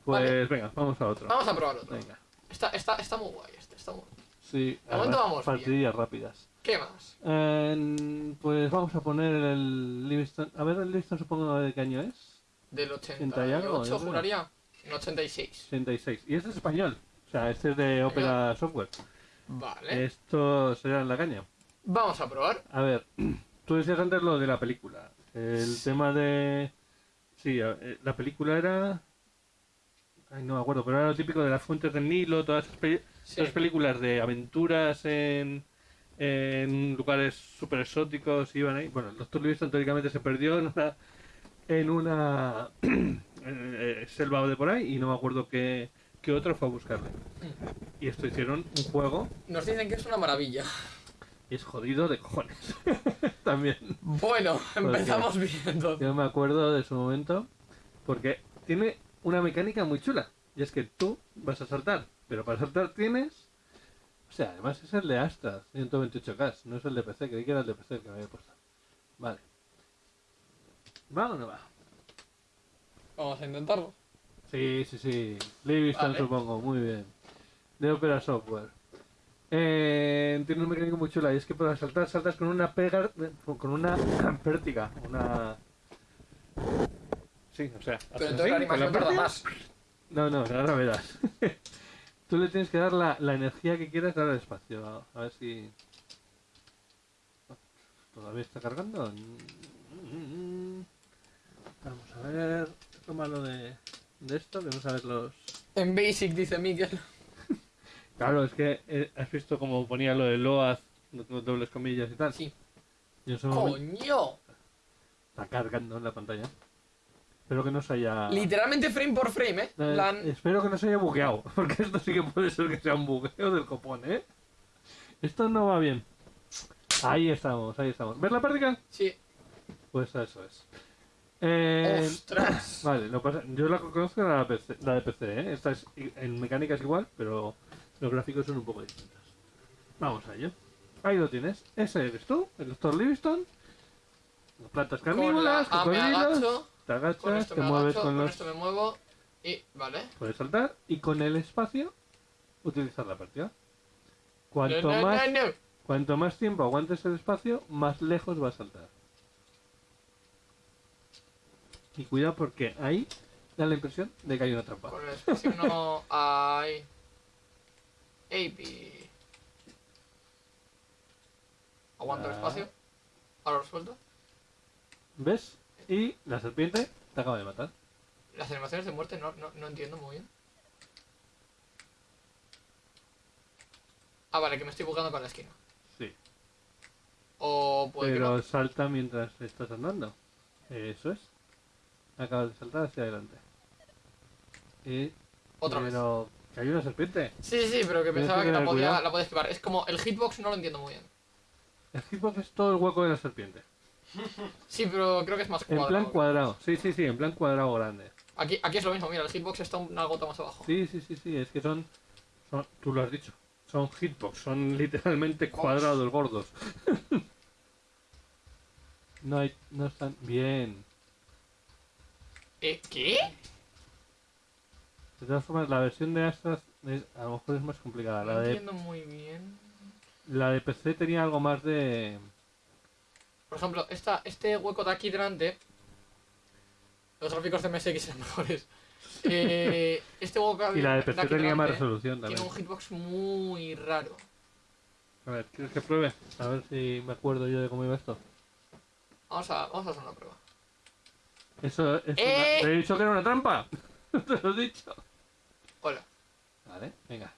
Pues vale. venga, vamos a otro. Vamos a probar otro. Venga. Está, está, está muy guay este, está muy... Sí, De momento vamos bien. partidillas rápidas. ¿Qué más? Eh, pues vamos a poner el Livingston. A ver, el Livingston supongo de qué año es. Del 80 y algo, 88, yo creo. juraría. En 86. 66. Y este es español. O sea, este es de Opera Software. Vale. Esto será en la caña. Vamos a probar. A ver, tú decías antes lo de la película. El tema de... Sí, eh, la película era... Ay, no me acuerdo, pero era lo típico de las fuentes del Nilo, todas esas, peli- Sí. todas esas películas de aventuras en, en lugares súper exóticos, iban ahí. Bueno, el Doctor Livingston teóricamente se perdió (laughs) en una, en una (clears throat) eh, selva de por ahí y no me acuerdo qué, qué otro fue a buscarle. Y esto hicieron un juego Nos dicen que es una maravilla. y es jodido de cojones. (laughs) También. Bueno, empezamos entonces. Yo me acuerdo de su momento porque tiene una mecánica muy chula. Y es que tú vas a saltar, pero para saltar tienes... O sea, además es el de Astra 128K, no es el de PC, creí que era el de PC el que me había puesto. Vale. ¿Va o no va? Vamos a intentarlo. Sí, sí, sí. Livingston Vale. supongo, muy bien. De Opera Software. Eh, tiene un mecánico muy chula y es que para saltar saltas con una pega, con una (clears throat) pértiga, una... Sí, o sea, Pero entonces la animación tarda más. No, no, ahora verás. (laughs) Tú le tienes que dar la, la energía que quieras dar al espacio. A, a ver si... ¿Todavía está cargando? Vamos a ver... Lo malo de, de esto, vamos a ver los... En Basic, dice Miguel. Claro, es que eh, has visto como ponía lo de Loaz, do- do- dobles comillas y tal. Sí. Y en ese momento ¡Coño! está cargando en la pantalla. Espero que no se haya... Literalmente frame por frame, ¿eh? Eh, Espero que no se haya bugueado, (laughs) porque esto sí que puede ser que sea un bugueo del copón, ¿eh? Esto no va bien. Ahí estamos, ahí estamos. ¿Ves la práctica? Sí. Pues eso es. Eh, ¡Ostras! (clears throat) vale, lo pasa, yo la conozco la, PC la de PC, ¿eh? Esta es, en mecánica es igual, pero los gráficos son un poco distintos. Vamos a ello. Ahí lo tienes. Ese eres tú, el doctor Livingston. Las plantas Con la carnívoras, A me cocodrilos. agacho, Te con agachas, te me mueves agacho, con con los... esto me muevo y... Vale. Puedes saltar y con el espacio utilizar la partida. Cuanto No, no, más, no, cuanto más tiempo aguantes el espacio, más lejos va a saltar. Y cuidado porque ahí da la impresión de que hay una trampa. Con el espacio no (laughs) hay... AP. Aguanto el Ah. espacio. Ahora lo suelto. ¿Ves? Y la serpiente te acaba de matar. Las animaciones de muerte no, no, no entiendo muy bien. Ah, vale, que me estoy buscando con la esquina. Sí. O puede Pero salta mientras estás andando. Eso es. Acabas de saltar hacia adelante. Y... Otra vez. pero... que hay una serpiente. Sí, sí, sí, pero que pensaba que que la podía, la podía esquivar. Es como el hitbox no lo entiendo muy bien. El hitbox es todo el hueco de la serpiente. Sí, pero creo que es más En cuadrado. plan cuadrado, sí, sí, sí, en plan cuadrado grande. Aquí, aquí es lo mismo, mira, el hitbox está una gota más abajo. Sí, sí, sí, sí, es que son, son tú lo has dicho, son hitbox, son literalmente cuadrados gordos. (laughs) no hay, no están bien. ¿Eh? ¿Qué? De todas formas, la versión de Astra es- a lo mejor es más complicada. No La de, entiendo muy bien. la de PC tenía algo más de... Por ejemplo, esta, este hueco de aquí delante. Los gráficos de MSX eran (laughs) mejores. Eh, este hueco Y la de aquí PC tenía más resolución Tiene también. un hitbox muy raro. A ver, ¿quieres que pruebe? A ver si me acuerdo yo de cómo iba esto. Vamos a, vamos a hacer una prueba. Eso es ¡Eh! una... ¿Te he dicho que era una trampa? (laughs) Te lo he dicho. Hola. Vale, venga.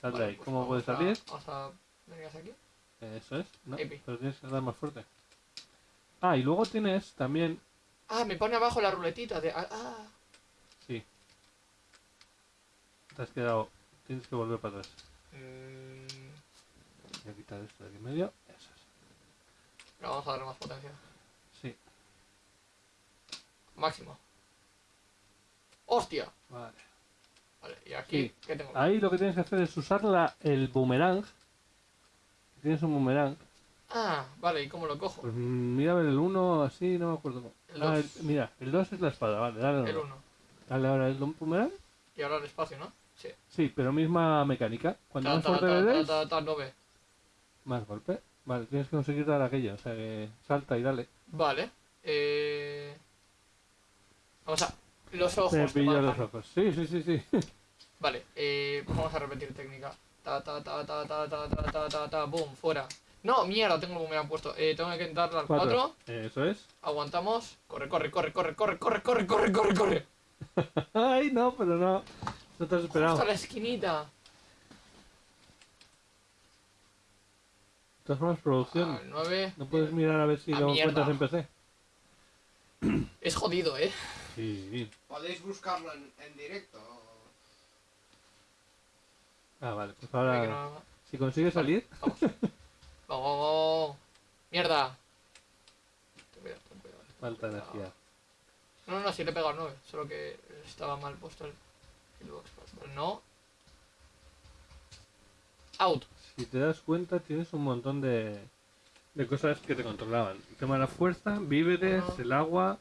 Sal de Vale, ahí. pues ¿Cómo puedes salir? Vamos a hacia aquí. Eso es. No, Epi. pero tienes que dar más fuerte. Ah, y luego tienes también... Ah, me pone abajo la ruletita de. Ah, ah. Sí. Te has quedado... Tienes que volver para atrás. Mm, Voy a quitar esto de aquí en medio. Eso es. pero vamos a darle más potencia. Máximo. ¡Hostia! Vale. Vale, y aquí, Sí. ¿qué tengo? Ahí lo que tienes que hacer es usar la, el boomerang. Tienes un boomerang. Ah, vale, ¿y cómo lo cojo? Pues mira a ver el 1 así, no me acuerdo cómo. El Ah, el- mira, el 2 es la espada, vale, dale al El uno. 1. Dale ahora el boomerang. Y ahora el espacio, ¿no? Sí. Sí, pero misma mecánica. Cuanto Ta, más ta, fuerte ta, le des, más golpe. Vale, tienes que conseguir dar aquello. O sea que salta y dale. Vale. Eh... Vamos a... Los ojos. Te los ojos. Sí, sí, sí, sí. (laughs) Vale, eh, vamos a repetir técnica. Ta, ta, ta, ta, ta, ta, ta, ta, ta, ta, boom, fuera. No, mierda, tengo el me han puesto. Eh, tengo que darle al 4. Eso es. Aguantamos. Corre, corre, corre, corre, corre, corre, corre, corre, corre, corre. (laughs) Ay, no, pero no. No te has esperado. Hasta De la esquinita. todas formas, producción. Al 9. No puedes mirar a ver si Ah, lo mierda. encuentras en PC. Es jodido, eh. Sí. Podéis buscarlo en, en directo. Ah, vale. Pues ahora, no- si consigues salir, (laughs) Vamos. Vamos. Mierda. Ten cuidado, ten cuidado. falta energía. No, no, sí le he pegado al 9. Solo que estaba mal puesto el hitbox. Pero no. Out. Si te das cuenta, tienes un montón de, de cosas que te controlaban. El tema de la fuerza, víveres, el agua.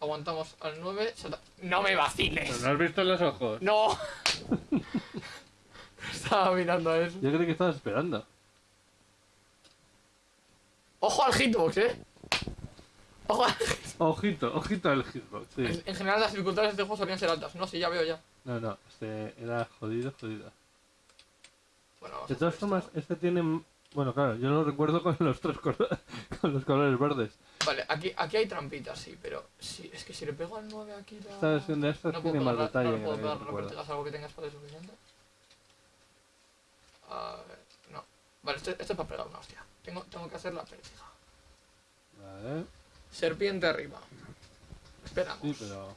Aguantamos al 9. salta- ¡No me vaciles! ¿Pero ¿No has visto en los ojos? ¡No! (laughs) Estaba mirando a eso. Yo creí que estabas esperando. Ojo al hitbox, eh. Ojo al... Ojito, ojito al hitbox, sí. En, en general las dificultades de este juego solían ser altas. No, sí, ya veo ya. No, no, este era jodido, jodido. Bueno, De todas formas, esto. este tiene... Bueno, claro, yo lo recuerdo con los tres colores, (laughs) con los colores verdes. Vale, aquí, aquí hay trampitas, sí, pero sí, es que si le pego al 9 aquí la... Esta versión de estas no tiene puedo más pegar, detalle no puedo pegar vértigas, algo que tenga espacio suficiente. A ver, no. Vale, esto, esto es para pegar una hostia. Tengo, tengo que hacer la pértiga. Vale, Serpiente arriba. Esperamos. sí, pero...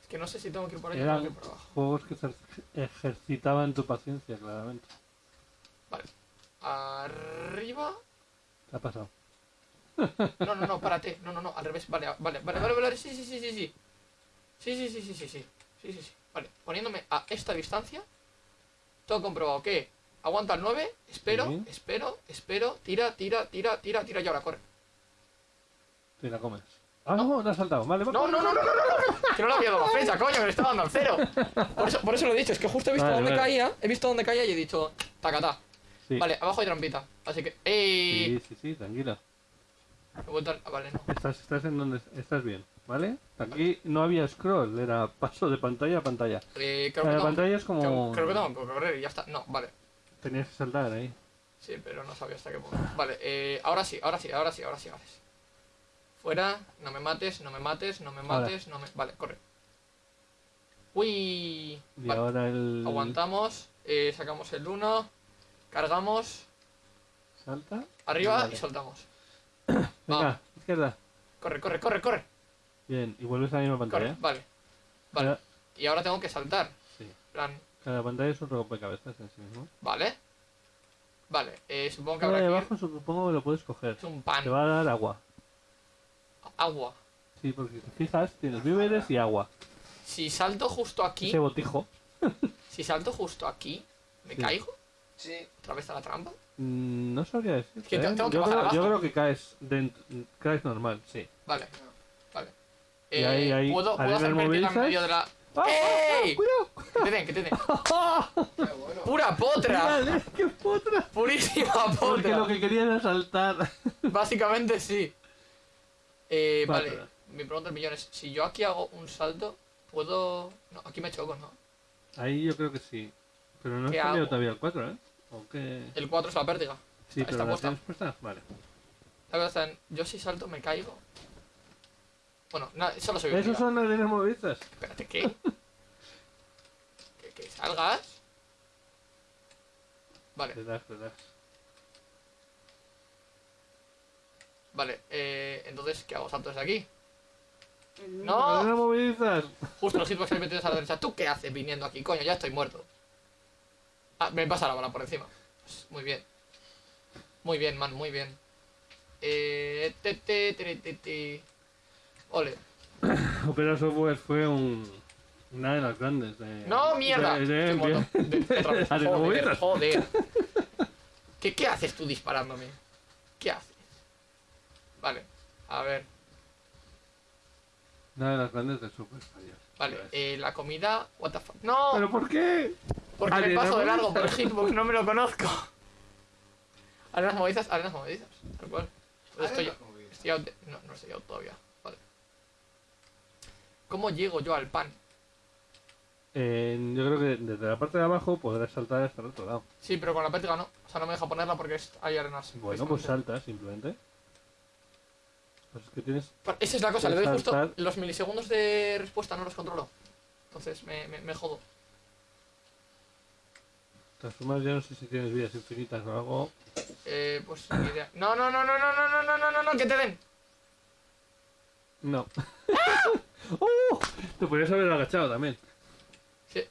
Es que no sé si tengo que ir por ahí o tengo que Eran ir por abajo. juegos que ejer- ejercitaban tu paciencia, claramente. Arriba. ¿Qué ha pasado? No, no, no, párate. No, no, no, al revés. Vale, vale, vale, vale, vale. Sí, sí, sí, sí, sí. Sí, sí, sí, sí, sí, sí. Sí, sí, sí. Vale, poniéndome a esta distancia. Todo comprobado que aguanta el 9. Espero, Sí. espero, espero. Tira, tira, tira, tira, tira y ahora corre. Te la comes. Ah, no, no has saltado. Vale, va, No, no, no, no, no, no, no. Que no le había dado la flecha, coño, me le estaba dando al cero. Por eso, por eso lo he dicho, es que justo he visto Vale, dónde vale. caía, he visto dónde caía y he dicho, tacatá. Sí. Vale, abajo hay trampita. Así que. ¡Ey! Sí, sí, sí, tranquilo. He vuelto ah, vale, no. Estás, estás en donde estás bien, ¿vale? Aquí no había scroll, era paso de pantalla a pantalla. Eh, creo, La que pantalla es como... creo que tengo que correr y ya está. No, vale. Tenías que saltar ahí. Sí, pero no sabía hasta qué punto. Vale, eh, ahora sí, ahora sí, ahora sí, ahora sí, ahora sí. Fuera, no me mates, no me mates, no me Ahora. mates, no me... Vale, corre. Uy. Y Vale, ahora el... aguantamos, eh, sacamos el 1, cargamos, Salta. arriba Vale. y soltamos. (coughs) Venga, Vamos. izquierda. Corre, corre, corre, corre, Bien, y vuelves a la misma corre. pantalla. Vale, vale. Y ahora tengo que saltar. Sí. plan, Cada pantalla es un rompecabezas en sí mismo. vale. Vale, eh, supongo que Ahora habrá de que ir- abajo supongo que lo puedes coger. Es un pan, Te va a dar agua. agua. Sí, porque si te fijas, tienes víveres y agua. Si salto justo aquí, Ese botijo. si salto justo aquí, ¿me Sí. caigo? Sí. ¿Otra vez a la trampa? Mm, No sabría decir. que tengo- tengo que yo, bajar creo, yo abajo. creo que caes, dentro, caes normal, sí. Vale, vale. Y ahí- ahí, ¿Puedo, puedo arenas hacer pértiga en movilizas. medio de la... ¡Ah! ¡Ey! ¡Cuidado! Que te den, que te den. (laughs) Qué bueno. ¡Pura potra! (laughs) Vale, qué potra. ¡Purísima Porque potra! lo que quería era saltar. (laughs) Básicamente sí. Eh, vale, mi pregunta del millón es, si yo aquí hago un salto, ¿puedo...? No, aquí me choco, ¿no? Ahí yo creo que sí. Pero no ¿Qué he salido hago? todavía el 4, ¿eh? ¿O qué? El 4 es la pértiga. Sí, está pero la puesta. Vale. La cosa está en, yo si salto me caigo. Bueno, nada, solo soy Esos son arenas movilizas. Espérate, ¿qué? (laughs) ¿Que, que salgas? Vale, Relax, relax. vale. Eh, entonces, ¿qué hago? ¿Salto desde aquí? Arenas ¡No! movilizas. Justo los (laughs) hitbox que hay metidos a la derecha. ¿Tú qué haces viniendo aquí? Coño, ya estoy muerto. Ah, me pasa la bola por encima. Muy bien. Muy bien, man, muy bien. Eh... Te, te, te. Ole. (coughs) Opera Software fue un, una de las grandes. De, ¡No, mierda! de- de- Estoy muerto. De- otra vez. (laughs) Arenas Joder. (laughs) ¿Qué, ¿Qué haces tú disparándome? ¿Qué haces? Vale, a ver. Una de las grandes de Super Mario. Vale, eh, la comida... What the fuck. ¡No! ¿Pero por qué? Porque me paso de largo por el hitbox, no me lo conozco. Arenas movedizas, arenas movedizas. Tal cual. Pues estoy, estoy out de- No, no estoy out todavía. Vale. ¿Cómo llego yo al pan? Eh, yo creo que desde la parte de abajo podrás saltar hasta el otro lado. Sí, pero con la pértiga no. O sea, no me deja ponerla porque hay arenas. Bueno, pues salta simplemente. Pues es que tienes. Vale, Esa es la cosa, le doy justo los milisegundos de respuesta, no los controlo. Entonces me, me, me jodo. De todas formas, yo no sé si tienes vidas infinitas o algo. Eh, pues ni idea. No, no, no, no, no, no, no, no, no, no, no, que te den. No. ¡Oh! Te podrías haber agachado también. Sí,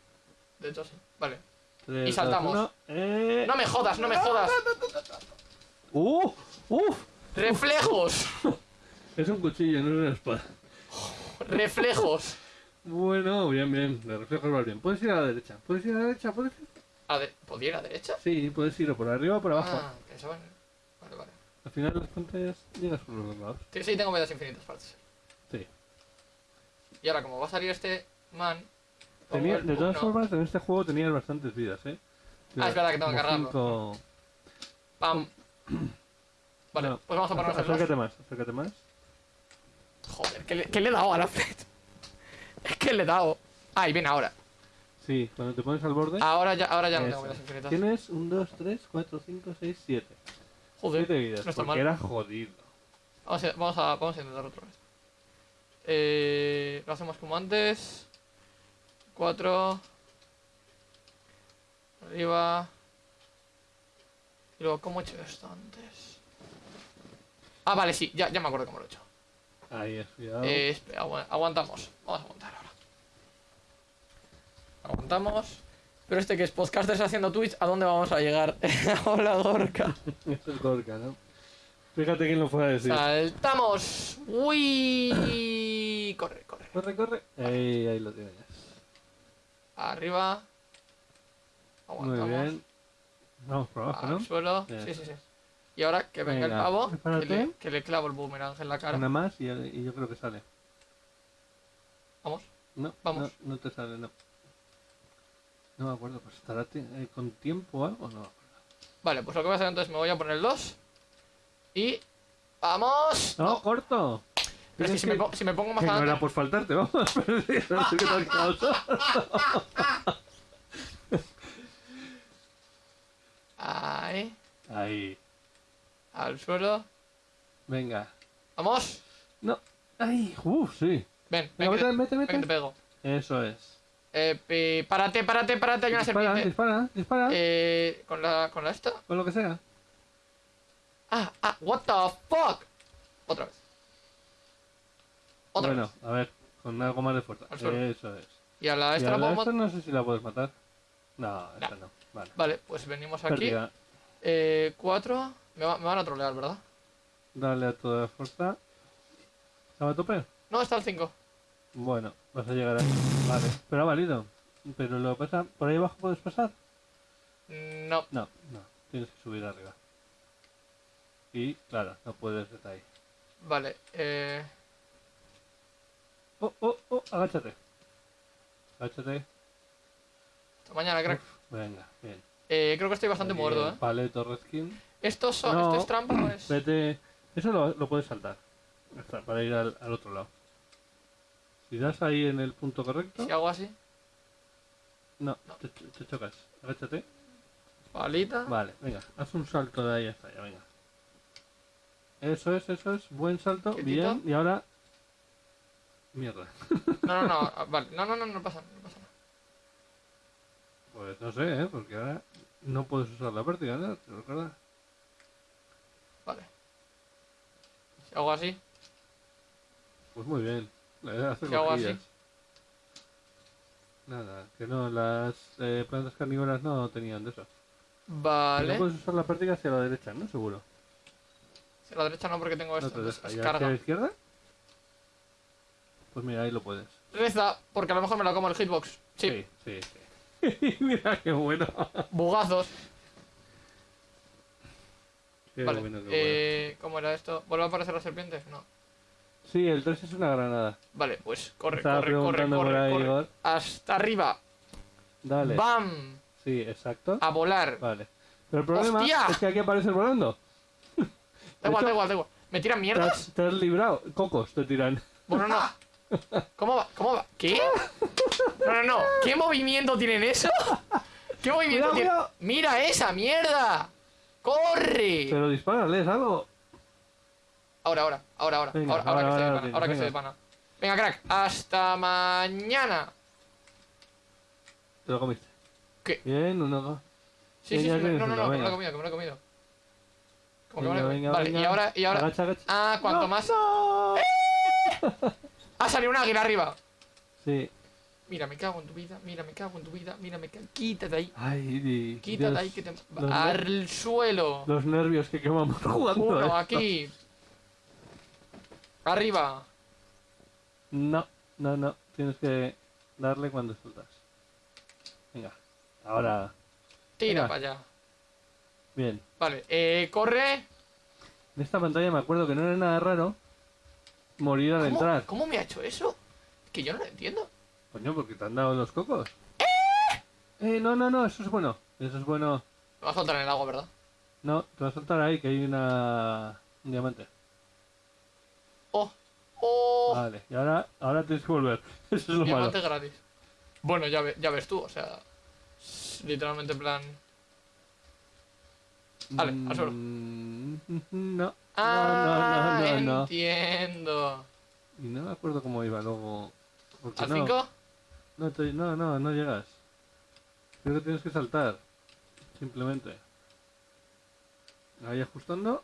de hecho sí. Vale. Tres, Y saltamos. dos. ¡Eh! No me jodas, no me jodas. ¡Uh! ¡Uf! Reflejos. Es un cuchillo, no es una espada. (laughs) Reflejos. Bueno, bien, bien. De reflejos va bien. Puedes ir a la derecha. Puedes ir a la derecha. ¿Puedes ir? A ver, ¿podría ir a la derecha? Sí, puedes ir o por arriba o por abajo. Ah, pensaba en... Vale, vale. Al final las pantallas llegas por los dos lados. Sí, sí, tengo vidas infinitas, parece ser. Sí. Y ahora, como va a salir este man, Tenía, de todas formas, en este juego tenías bastantes vidas, ¿eh? Ah, es verdad que tengo que Como cargarlo. cinco- Pam. Vale, No, pues vamos a ponernos dos. Acércate más, acércate más. ¿Qué le, qué le he dado a la Fred? Es que le he dado. Ah, y viene ahora. Sí, cuando te pones al borde. Ahora ya, ahora ya no tengo vidas infinitas. Tienes 1, 2, 3, 4, 5, 6, 7. Joder, 7 vidas, no está porque mal. era jodido. Vamos a, vamos, a, vamos a intentar otra vez. Eh, lo hacemos como antes. 4. Arriba. Y luego, ¿cómo he hecho esto antes? Ah, vale, sí, ya, ya me acuerdo cómo lo he hecho. Ahí es, cuidado. Eh, espera, agu- aguantamos. Vamos a aguantar ahora. Aguantamos. Pero este que es podcasters haciendo Twitch, ¿a dónde vamos a llegar? (laughs) Hola, Gorka. Esto (laughs) es Gorka, ¿no? Fíjate quién lo fue a decir. Saltamos. Uy. (coughs) Corre, corre. Corre, corre. Ahí, ahí lo tienes. Arriba. Muy Aguantamos. bien. Vamos por abajo, Al ¿no? suelo. Sí, sí, sí. Y ahora que venga, Venga, el pavo, que le, que le clavo el boomerang en la cara. Una más y, y yo creo que sale. Vamos. No, Vamos. No, no te sale, no. No me acuerdo, pues estará eh, con tiempo o algo, no. Vale, pues lo que voy a hacer entonces me voy a poner el 2. Y. ¡Vamos! No, corto. Pero es que si, me, si me pongo más que no adelante. era por faltarte, vamos. (laughs) (laughs) Ahí. Ahí. Al suelo. Venga. ¡Vamos! No. Ay, uff, sí. Ven, Venga, mete, ven que te pego. Eso es. Eh, pi- párate, párate, párate, hay una Dispara, serpiente. dispara, dispara. Eh, con la, con la esta. Con lo que sea. Ah, ah, what the fuck. Otra vez. Otra bueno, vez. a ver, con algo más de fuerza. Al suelo. Eso es. Y a la Y esta a la la puedo esta mat- no sé si la puedes matar. No, esta no. Vale. Vale, pues venimos aquí. Eh, cuatro. Me, va- me van a trolear, ¿verdad? Dale a toda fuerza. ¿Estaba a tope? No, está el 5. Bueno, vas a llegar ahí. Vale, pero ha valido. Pero lo pasa, ¿por ahí abajo puedes pasar? No. No, no, tienes que subir arriba. Y claro, no puedes desde ahí. Vale, eh. Oh, oh, oh, agáchate. Agáchate. Hasta mañana, crack. Venga, bien. Eh, creo que estoy bastante Bien, muerto, ¿eh? Paleto Redkin. ¿Estos son, No. ¿Esto es trampa o es.? Vete. Eso lo, lo puedes saltar. Para ir al, al otro lado. Si das ahí en el punto correcto. Si hago así. No, No. Te, te chocas. Agáchate. Palita. Vale, venga, haz un salto de ahí hasta allá, venga. Eso es, eso es, buen salto, Quietito. bien, y ahora... Mierda. No, no, no. (laughs) ah, Vale, no, no, no, no pasa, no pasa nada. Pues no sé, ¿eh? Porque ahora no puedes usar la pértiga, ¿no? ¿Te recuerdas? Vale. Si hago así. Pues muy bien. Si hago así. Nada, que no, las eh, plantas carnívoras no tenían de eso. No Vale. puedes usar la pértiga hacia la derecha, ¿no? Seguro. Hacia la derecha no, porque tengo No esto. te entonces deja. es ¿Y hacia la izquierda? Pues mira, ahí lo puedes. Reza, porque a lo mejor me la como el hitbox. Sí, sí, sí. (laughs) mira qué bueno. bugazos. Vale. bueno, eh, ¿Cómo era esto? ¿Vuelve a aparecer la serpiente? No. Sí, el 3 es una granada. Vale, pues corre, Estaba corre, corre, preguntando por corre, ahí, corre. Hasta arriba. Dale. ¡Bam! Sí, exacto. A volar. Vale. Pero el problema ¡Hostia! es que aquí apareces volando. Da igual, hecho- da igual, da igual. ¿Me tiran Te mierdas? has, te has librado. Cocos te tiran. Bueno, no. ¿Cómo va? ¿Cómo va? ¿Qué? No, no, no. ¿Qué movimiento tienen eso? ¿Qué movimiento Cuidado, tiene? cuidado. ¡Mira esa mierda! ¡Corre! Pero dispárales algo. Ahora, ahora, ahora, ahora. Venga, ahora, ahora, ahora, que ahora estoy de pana. Ahora que tienes, estoy de pana. Venga, crack. Hasta mañana. Te lo comiste. ¿Qué? Bien, uno. Sí, sí, sí. No, no, no, uno, que me lo venga. he comido, que me lo he comido. Como que me Venga, lo he venga, comido. Vale, venga. y ahora, y ahora. Agacha, agacha. Ah, cuanto ¡No, más. ¡No! Ha salido un águila arriba. Sí. Mira, me cago en tu vida, mira, me cago en tu vida, mira, me cago. Quítate ahí. Ay, Quítate Dios, ahí que te. Al suelo. Los nervios que quemamos jugando. Uno esto. aquí. Arriba. No, no, no. Tienes que darle cuando sueltas. Venga. Ahora. Tira Venga. para allá. Bien. Vale, eh, corre. En esta pantalla me acuerdo que no era nada raro morir al ¿Cómo, entrar. ¿Cómo me ha hecho eso? Que yo no lo entiendo. Coño, porque te han dado los cocos. Eh, no, no, no, eso es bueno. Eso es bueno. Lo vas a soltar en el agua, ¿verdad? No, te vas a saltar ahí que hay una... un diamante. ¡Oh! ¡Oh! Vale, y ahora, ahora tienes que volver. (laughs) Eso es lo malo. Diamante gratis. Bueno, ya, ve- ya ves tú, o sea. Literalmente en plan. Vale, al suelo. Mm, (laughs) No. Ah, no, no, no, no. entiendo. Y no me acuerdo cómo iba luego. ¿Al no, 5? No, te- no, no, no llegas. Creo que tienes que saltar. Simplemente. Ahí ajustando.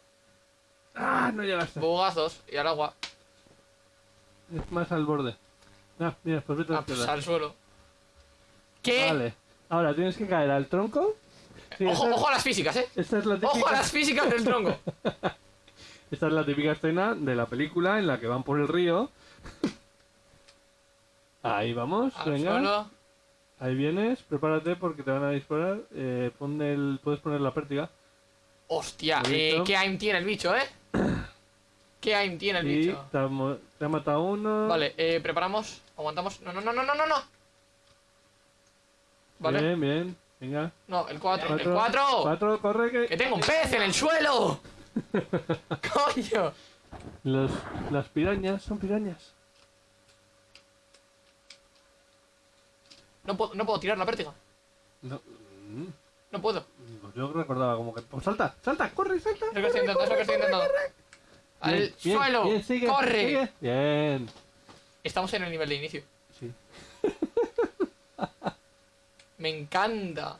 ¡Ah! No llegaste. Bugazos y al agua. Es más al borde. Ah, mira, pues vete Ah, pues al suelo. ¿Qué? Vale. Ahora tienes que caer al tronco. Sí, ojo, esta, es- ojo a las físicas, eh. esta es la Ojo a las físicas del tronco. (laughs) esta es la típica escena de la película en la que van por el río. Ahí vamos, Al venga. suelo. Ahí vienes, prepárate porque te van a disparar. Eh, pon el, puedes poner la pértiga. Hostia, ¿Lo eh, qué aim tiene el bicho, eh. (clears throat) Qué aim tiene el bicho. te ha, te ha matado uno. Vale, eh, preparamos. Aguantamos. No, no, no, no, no, no, no. Vale. Bien, bien. Venga. No, el 4. El Cuatro. 4. Cuatro, corre que. Que tengo un pez en el suelo. (laughs) Coño. Los, las pirañas son pirañas. No puedo, no puedo tirar la pértiga. No. mm, No puedo. pues yo recordaba como que. Pues salta, salta, corre, salta. Es lo que estoy intentando, es lo que estoy intentando. Al Bien, suelo. bien, sigue, Corre. sigue. Bien. Estamos en el nivel de inicio. Sí. Me encanta.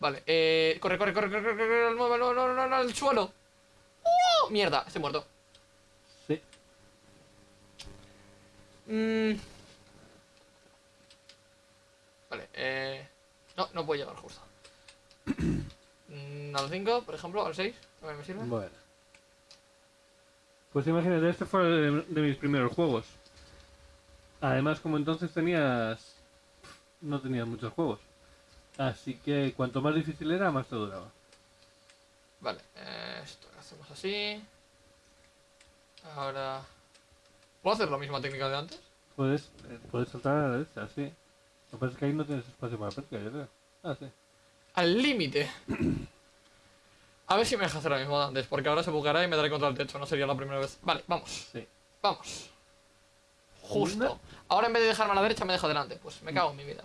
Vale, eh, corre, corre, corre, corre, corre, corre, al suelo. ¡Oh! Mierda, estoy muerto. Sí. Mm. Vale, eh... No, no puedo llegar justo. Mm, al 5, por ejemplo, al 6, también me sirve. Bueno. Pues imagínate, este fue de, de mis primeros juegos. Además, como entonces tenías... No tenías muchos juegos. Así que cuanto más difícil era, más te duraba. Vale, eh, esto lo hacemos así. Ahora... ¿Puedo hacer la misma técnica de antes? Puedes, eh, puedes saltar a la derecha, sí. Lo que pasa es que ahí no tienes espacio para práctica, yo creo. Ah, sí. Al límite. (clears throat) A ver si me deja hacer lo mismo de antes, porque ahora se bugará y me daré contra el techo, no sería la primera vez. Vale, vamos, Sí. vamos. Justo. Una. Ahora en vez de dejarme a la derecha me dejo delante. Pues me cago en mi vida.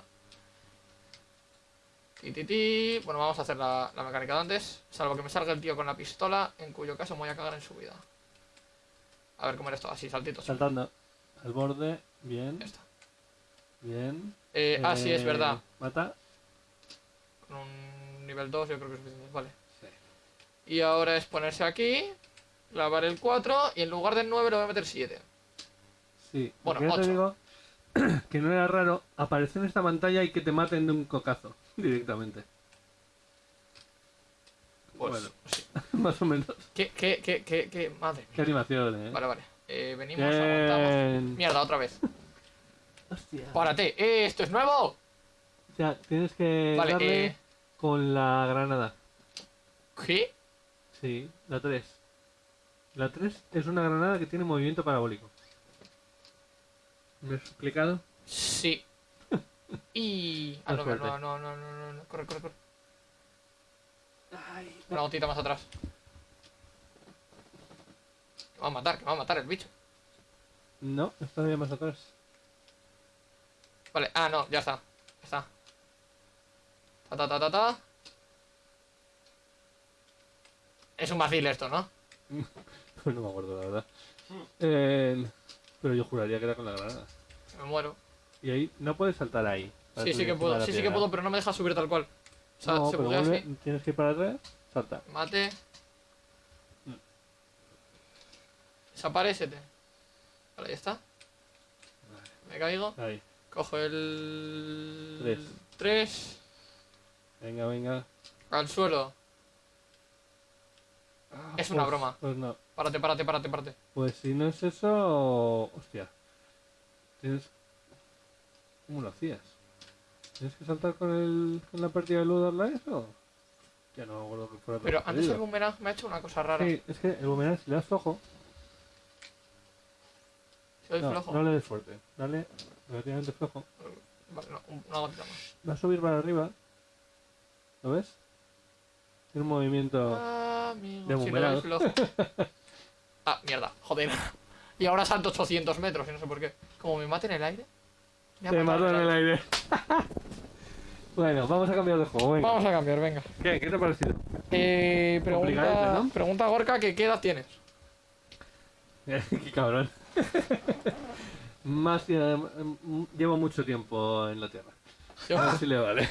Ti, ti, ti. Bueno, vamos a hacer la, la mecánica de antes. Salvo que me salga el tío con la pistola, en cuyo caso me voy a cagar en su vida. A ver cómo era esto, así, saltitos. Saltando al borde, bien, Ya está. bien. Eh, ah, sí, es Eh, verdad. Mata. Con un nivel 2 yo creo que es suficiente. Vale. Sí. Y ahora es ponerse aquí, clavar el 4 y en lugar del 9 le voy a meter 7. Sí. Bueno, porque ya te ocho. digo (clears throat) que no era raro aparecer en esta pantalla y que te maten de un cocazo (laughs) directamente. Pues, Bueno. sí. (laughs) Más o menos. ¿Qué, qué, qué, qué, qué? Madre Qué mía. animación, eh. Vale, vale. Eh, venimos, aguantamos. Bien. Mierda, otra vez. Hostia. Párate. ¡Eh, esto es nuevo! O sea, tienes que Vale, darle eh. con la granada. ¿Qué? Sí, la 3. La 3 es una granada que tiene movimiento parabólico. ¿Me he explicado? Sí. (laughs) Y. Ah, no, no, no, no, no, no, no. Corre, corre, corre. Una gotita más atrás. Que me va a matar, que me va a matar el bicho. No, está todavía más atrás. Vale, ah, no, ya está. Ya está. Ta ta ta ta ta. Es un vacil esto, ¿no? Pues (laughs) no me acuerdo, la verdad. Eh, pero yo juraría que era con la granada. Me muero. Y ahí no puedes saltar ahí. Sí, sí que puedo, sí, sí que puedo, pero no me deja subir tal cual. O sea, no, se pero vuelve, así. tienes que ir para atrás, salta. Mate. Desaparecete. Vale, ya está. Me caigo. Ahí. Cojo el. Tres. 3. Venga, venga. Al suelo. Es una Pues- broma. Pues no. Párate, párate, párate, párate. Pues si no es eso. Hostia. Tienes. ¿Cómo lo hacías? ¿Tienes que saltar con, el, con la partida de Ludo Live o.? Ya no me acuerdo que fuera Pero antes el boomerang me ha hecho una cosa rara. Sí, es que el boomerang, si le das ojo, Soy No, flojo. no le des fuerte. Dale relativamente flojo. Vale, no, un- una gotita más. Va a subir para arriba. ¿Lo ves? Tiene un movimiento. Ah, amigo, De si lo boomerang. flojo. (laughs) Ah, mierda, joder. (laughs) Y ahora salto 800 metros y no sé por qué. Como me mate en el aire. Me ha Te mato en el aire. (laughs) bueno, vamos a cambiar de juego. Venga. Vamos a cambiar, venga. ¿Qué? ¿Qué te ha parecido? Eh, pregunta, ¿no? pregunta a Gorka que qué edad tienes. (laughs) Qué cabrón. (laughs) Más que- mm, llevo mucho tiempo en la Tierra. Yo- A ver si le vale.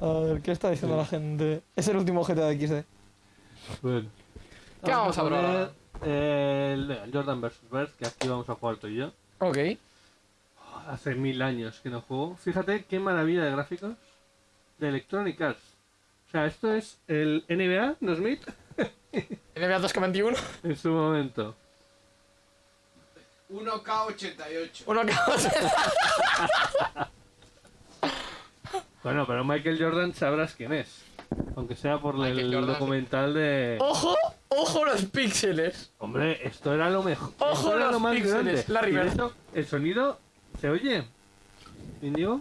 A ver, ¿qué está diciendo la gente? Es el último GTA de XD. Bueno. ¿Qué vamos a probar eh, el Jordan vs. Bird, que aquí vamos a jugar tú y yo. Ok. Hace mil años que no juego. Fíjate qué maravilla de gráficos de Electronic Arts. O sea, esto es el NBA 2000 NBA 2,21. en su momento. 1K88. Uno que Bueno, pero Michael Jordan sabrás quién es. Aunque sea por Michael el Jordan, documental de... ¡Ojo! ¡Ojo los píxeles! Hombre, esto era lo mejor. Ojo esto era los lo más píxeles, grande. Larry Y de Bird. hecho, el sonido se oye. ¿Indigo?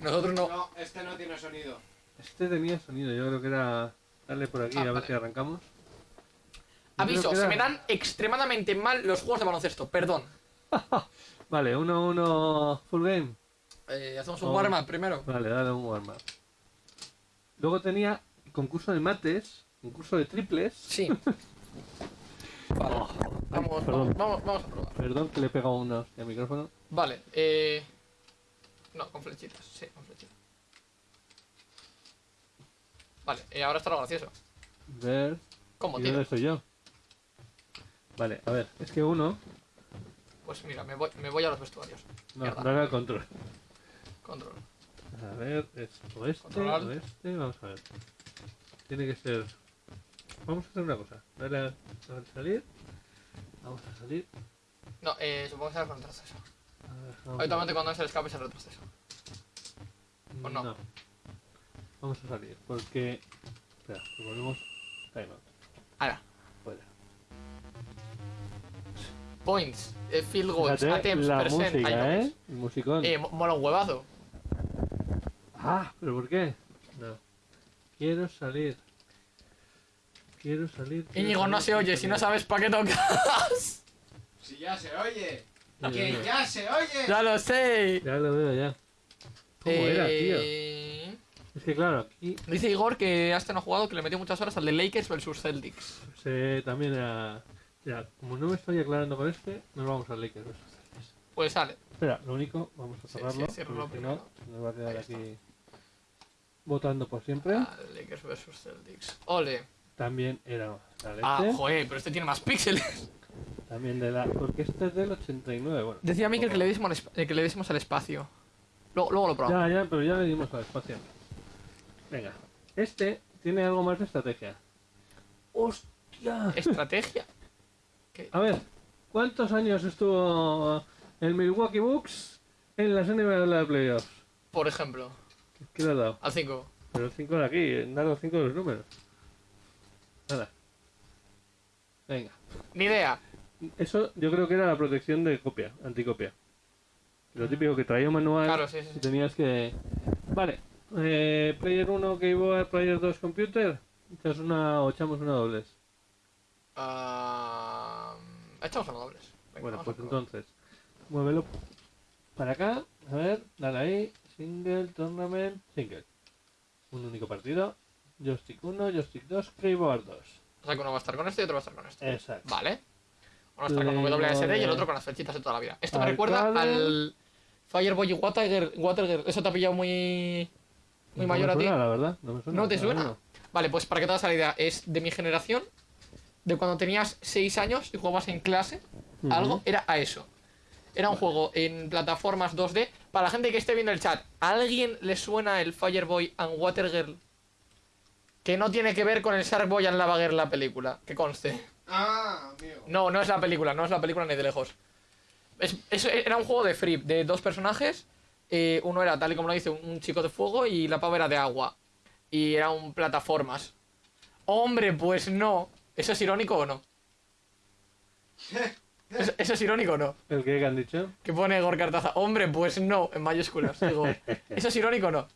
Nosotros no. No, este no tiene sonido. Este tenía sonido, yo creo que era... Darle por aquí Ah, a ver vale. si arrancamos. Yo Aviso, se me dan extremadamente mal los juegos de baloncesto, perdón. (laughs) Vale, 1-1 full game. Eh, hacemos un Oh. warm-up primero. Vale, dale un warm up. Luego tenía concurso de mates, concurso de triples. Sí. (laughs) Vale. Oh, Vamos, ay, perdón. vamos, vamos, vamos a probar. Perdón que le he pegado una hostia al micrófono. Vale, eh. No, con flechitas, sí, con flechitas. Vale, eh, ahora está lo gracioso. Ver. ¿Cómo, ¿Y tío? dónde soy yo? Vale, a ver, es que uno. Pues mira, me voy, me voy a los vestuarios. No, Mierda. al control. Control. A ver, es o este, o este, vamos a ver. Tiene que ser. Vamos a hacer una cosa. Dale a, a salir. Vamos a salir. No, eh, supongo que será con retroceso. A ver, vamos a Habitualmente cuando es el escape es el retroceso. ¿o no? Vamos a salir, porque. Espera, volvemos. Time out. Ahora. Fuera. Points, eh, field goals, Fíjate attempts, la percent, música, ¿eh? El musicón. Eh, mo- mola un huevazo. Ah, ¿pero por qué? No. Quiero salir. Quiero salir. Íñigo, no se oye, si no sabes para qué tocas. Si ya se oye. Ya, Que ya, ya se oye. ya lo sé. ya lo veo ya. ¿Cómo era, tío? Eh, Es que claro, aquí Dice Igor que hasta no ha jugado, que le metió muchas horas al de Lakers versus Celtics. se también era. Ya, como no me estoy aclarando con este, nos vamos al Lakers. versus Celtics. Pues sale. Espera, lo único, vamos a Sí, cerrarlo. sí, ciérralo porque si no, nos va a quedar aquí votando por siempre. Ah, Lakers versus Celtics. Ole. También era la leche. Ah, joder, pero este tiene más píxeles. También de la. Porque este es del 89, bueno. Decía Mikel que le diésemos al, eh, que le diésemos al espacio. Luego, luego lo probamos. Ya, ya, pero ya le dimos al espacio. Venga. Este tiene algo más de estrategia. ¡Hostia! Estrategia. A ver, ¿cuántos años estuvo el Milwaukee Bucks en las NBA de playoffs? Por ejemplo, ¿Qué le ha dado? al 5. Pero 5 de aquí, dar los 5 de los números. Nada. Venga. Ni idea. Eso yo creo que era la protección de copia, anticopia. Lo típico que traía un manual Claro, sí, sí, sí. tenías que... Vale. Eh, player 1, Keyboard, Player 2, Computer. Echas una o echamos una dobles. Ah, echamos a los dobles. Venga, bueno, pues entonces, muévelo para acá. A ver, dale ahí. Single, tournament, single. Un único partido. Joystick 1, joystick 2, keyboard 2. O sea que uno va a estar con este y otro va a estar con este. Exacto. Vale. Uno va a estar con WSD y el otro con las flechitas de toda la vida. Esto me recuerda al Fireboy y Watergirl. Watergirl. Eso te ha pillado muy. Muy No mayor me a ti. suena, la verdad. No, me suena, ¿No te suena? Vale, pues para que te hagas la idea, es de mi generación. De cuando tenías 6 años y jugabas en clase. Ujú. Algo era a eso. Era un juego en plataformas 2D. Para la gente que esté viendo el chat, ¿a alguien le suena el Fireboy and Watergirl? Que no tiene que ver con el Sharkboy and Lava Girl la película, que conste. Ah, amigo. No, no es la película, no es la película ni de lejos. Es, es- era un juego de free, de dos personajes. Eh, uno era, tal y como lo dice, un chico de fuego y la pava era de agua. Y era un plataformas. Hombre, pues no. ¿Eso es irónico o no? (laughs) ¿Eso, eso es irónico o no? ¿El qué que han dicho? Que pone Gorka Artaza. Hombre, pues no, en mayúsculas. Digo, (laughs) ¿eso es irónico o no?